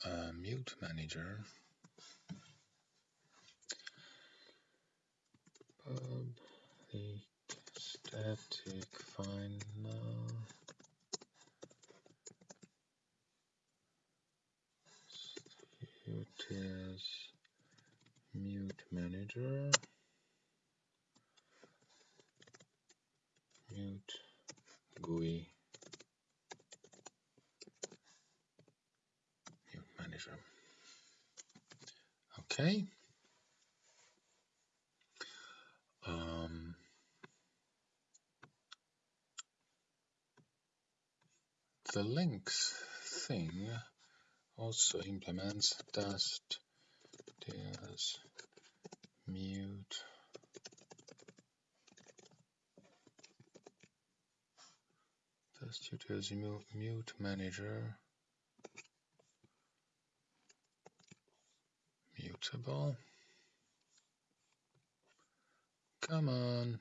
[SPEAKER 1] a mute manager. Public static final utils mute manager mute GUI mute manager. Okay. Um, the links thing also implements dust there's mute. Dust there's mute manager. Mutable. Come on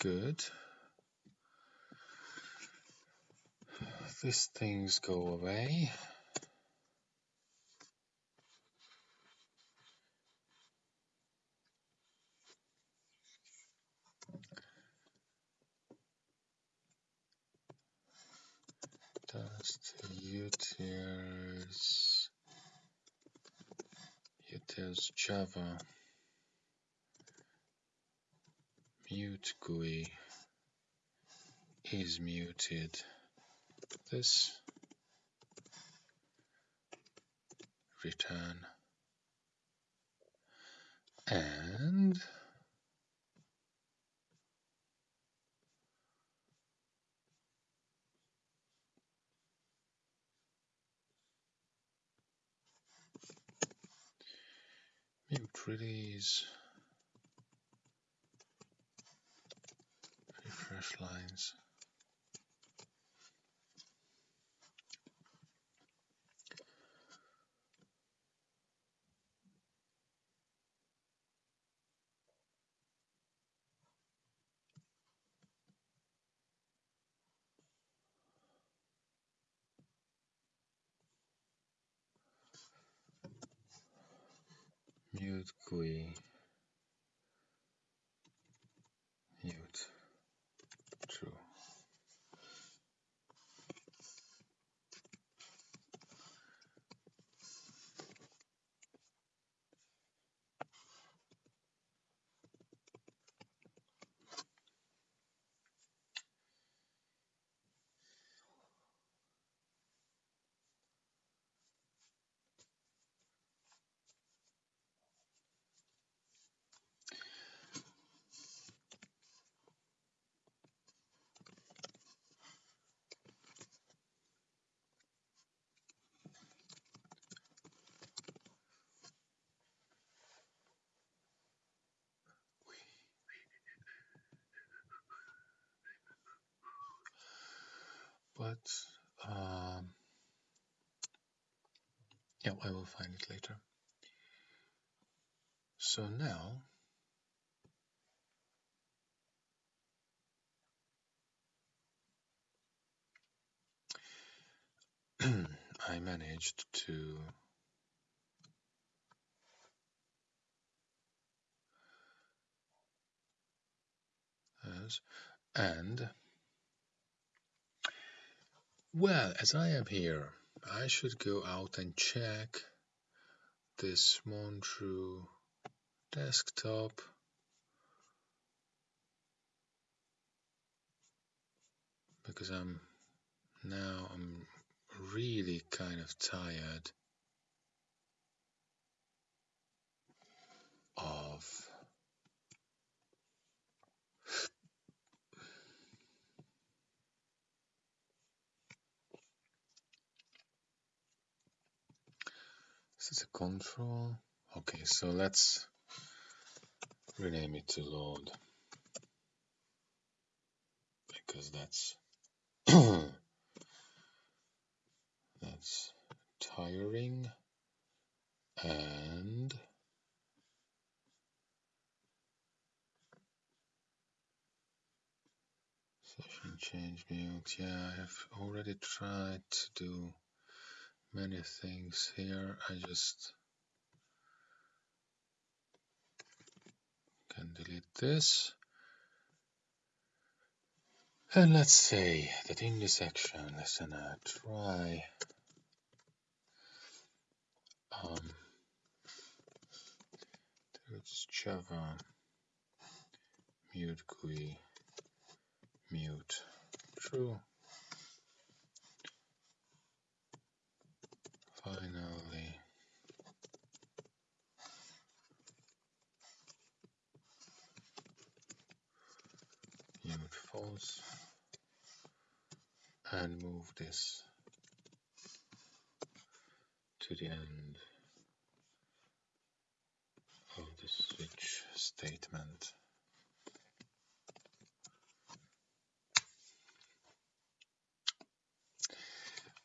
[SPEAKER 1] Good. These things go away. Dust utils utils Java. Mute GUI is muted. This. Return. And mute release. Refresh lines mute GUI mute true but um, yeah, I will find it later. So now I managed to and well as I am here I should go out and check this Montreux desktop. Because I'm now I'm really kind of tired of is a control. Okay, so let's rename it to load because that's that's tiring and session change mute yeah I have already tried to do many things here. I just can delete this. And let's say that in this section, let's try um, there's Java mute GUI mute true. Finally, mute false and move this to the end of the switch statement.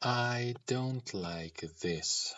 [SPEAKER 1] I don't like this.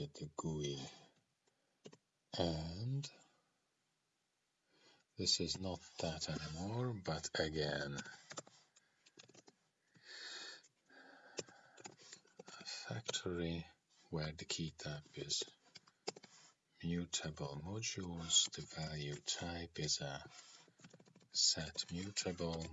[SPEAKER 1] With the GUI and this is not that anymore but again. A factory where the key type is mutable modules. The value type is a set mutable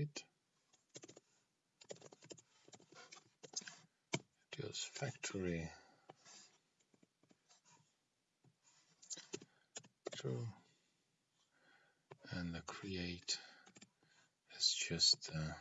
[SPEAKER 1] it. Factory. True. And the create is just uh,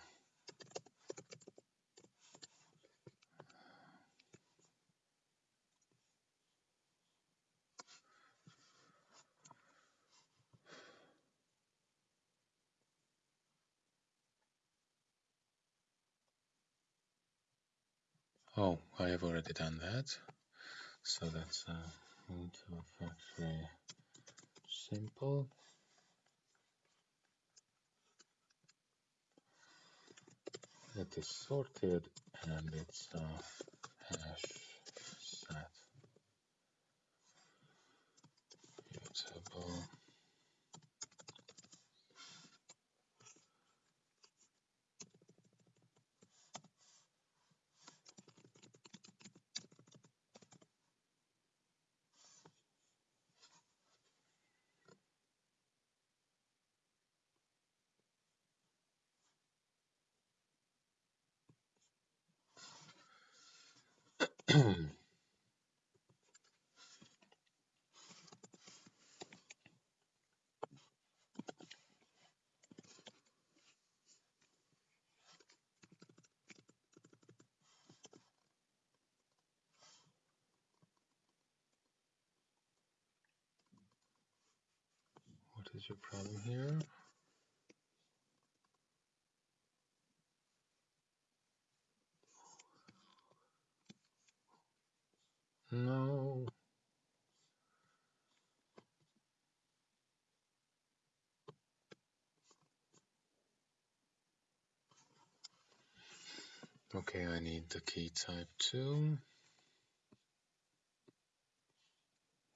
[SPEAKER 1] Oh, I have already done that. So that's uh, into a factory simple. It is sorted and it's uh, hash set mutable what is your problem here? No. Okay, I need the key type too.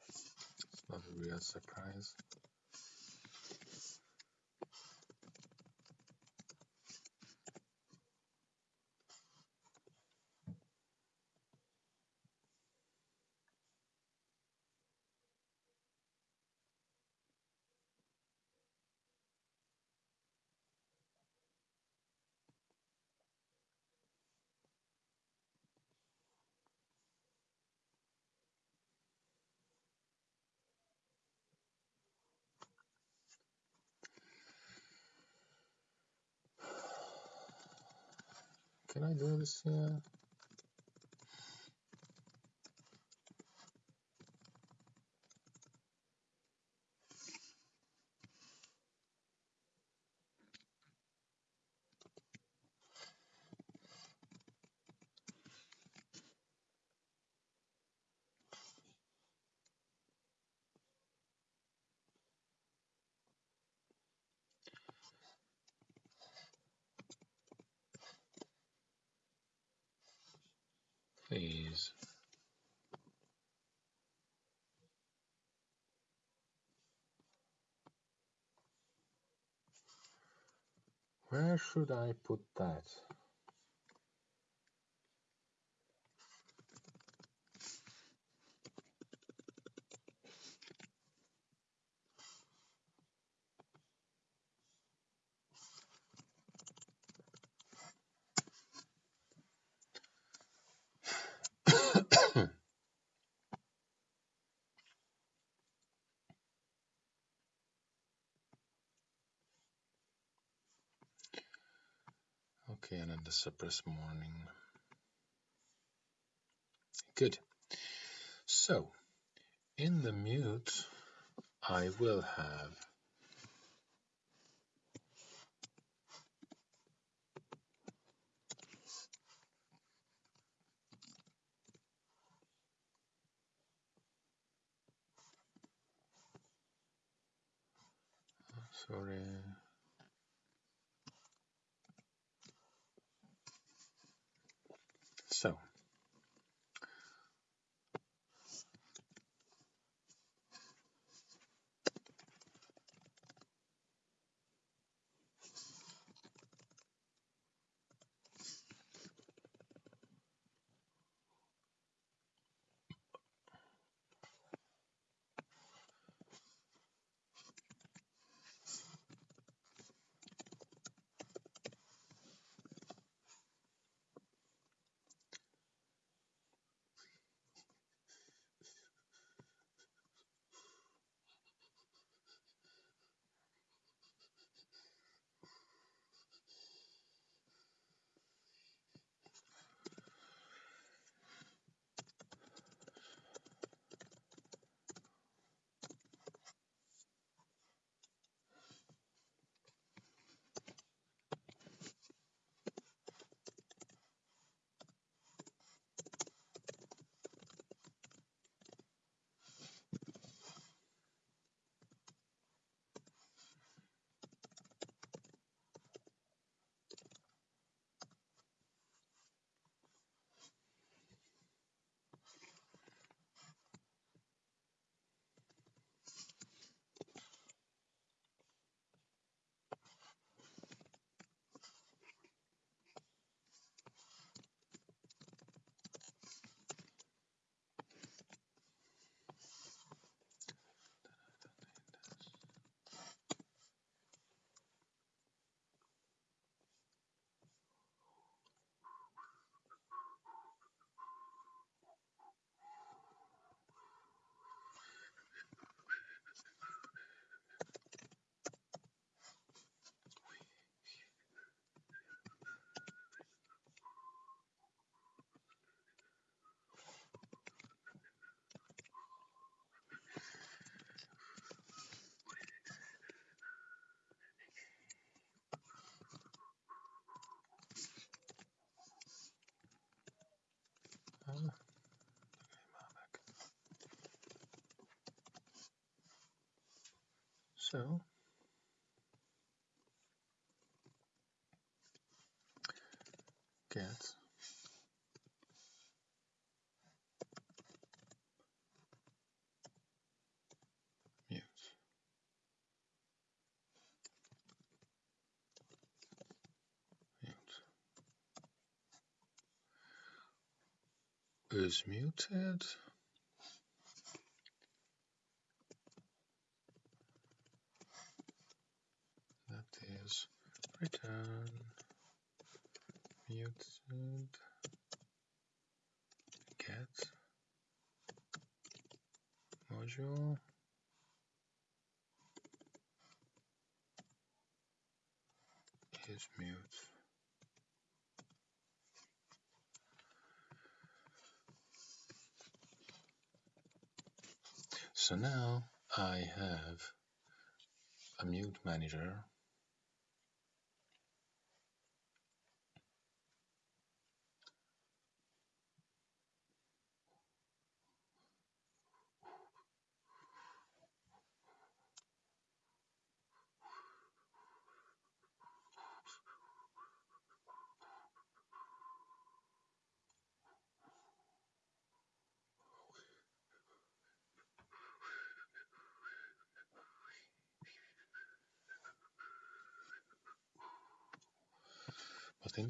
[SPEAKER 1] It's not a real surprise. Can I do this here? please. Where should I put that? And then the suppress warnings. Good. So, in the mute, I will have oh, sorry So get mute. Mute. Is muted. That is return muted get module is mute. So now I have a mute manager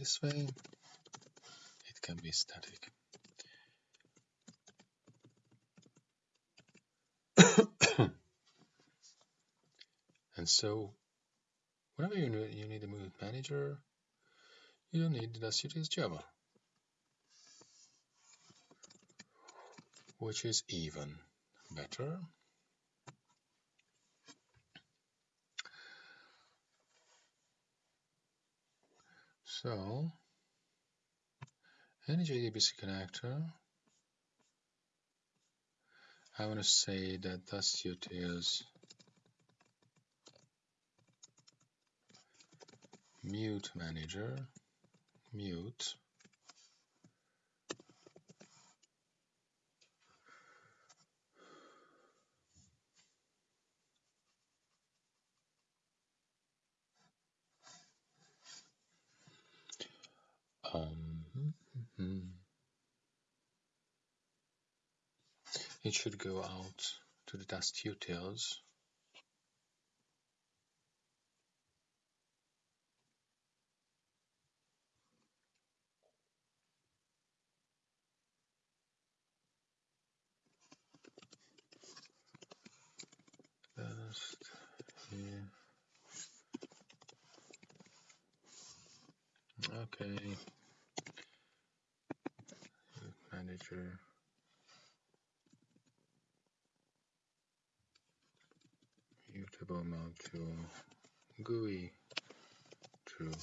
[SPEAKER 1] this way it can be static. and so whenever you need, you need a mute manager, you don't need DastUtils Java, which is even better. So, any JDBC connector, I want to say that DastUtils mute manager mute um, it should go out to the DastUtils Okay. Manager. Mutable mount GUI true. And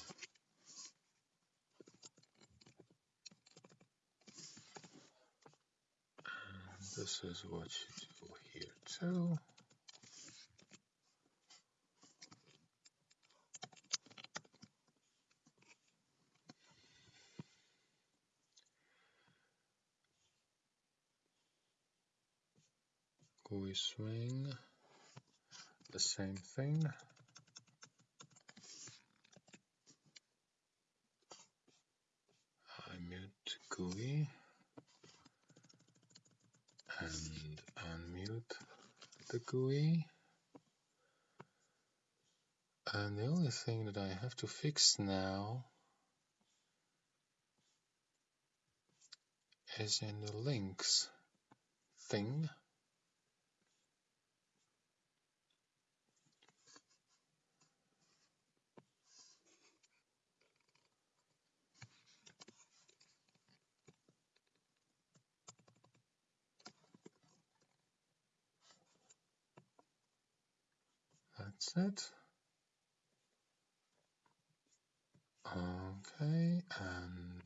[SPEAKER 1] this is what you do here too. GUI swing, the same thing. I mute GUI and unmute the GUI. And the only thing that I have to fix now is in the links thing. It. Okay, and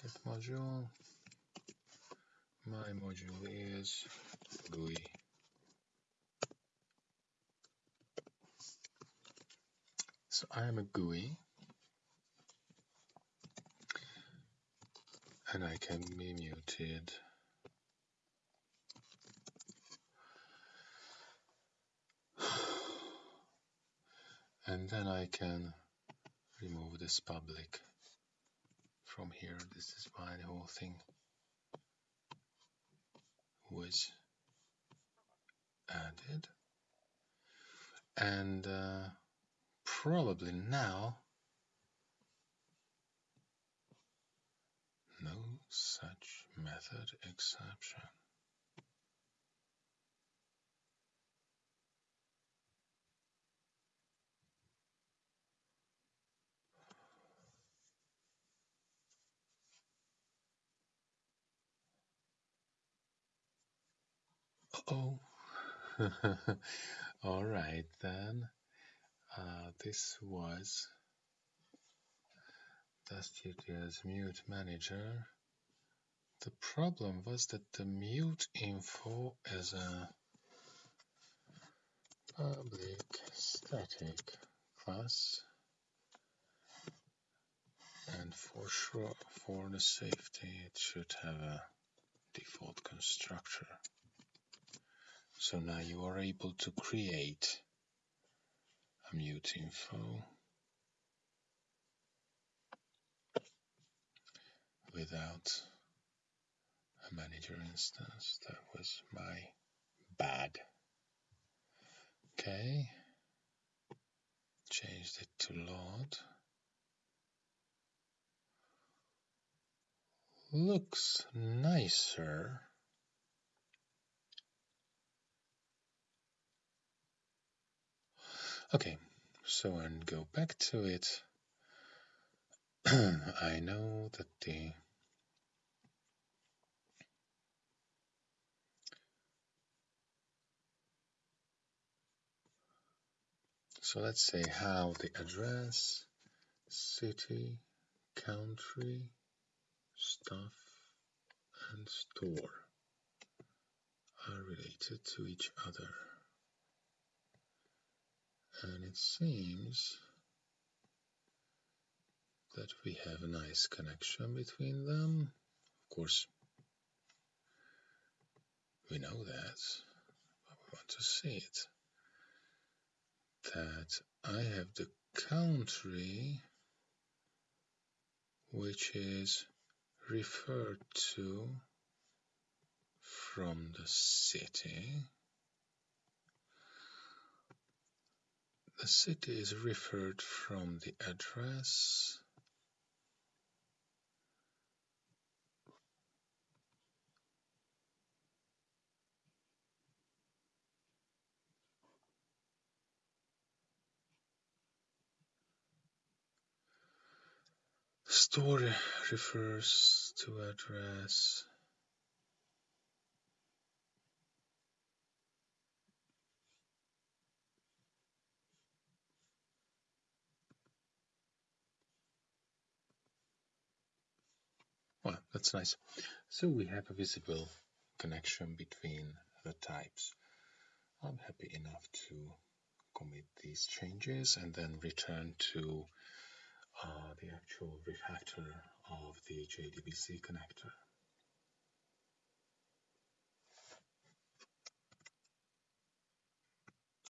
[SPEAKER 1] get module. My module is GUI. So I am a GUI and I can be muted. And then I can remove this public from here. This is why the whole thing was added. And uh, probably now no such method exception. Oh, all right then. Uh, this was DastUtils mute manager. The problem was that the mute info is a public static class. And for sure for the safety it should have a default constructor. So now you are able to create a mute info without a manager instance that was my bad okay changed it to load looks nicer. Okay, so and go back to it. I know that the so let's say how the address, city, country, stuff and store are related to each other. And it seems that we have a nice connection between them. Of course, we know that, but we want to see it. That I have the country which is referred to from the city. The city is referred from the address. Story refers to address. Well, that's nice. So we have a visible connection between the types. I'm happy enough to commit these changes and then return to uh, the actual refactor of the JDBC connector.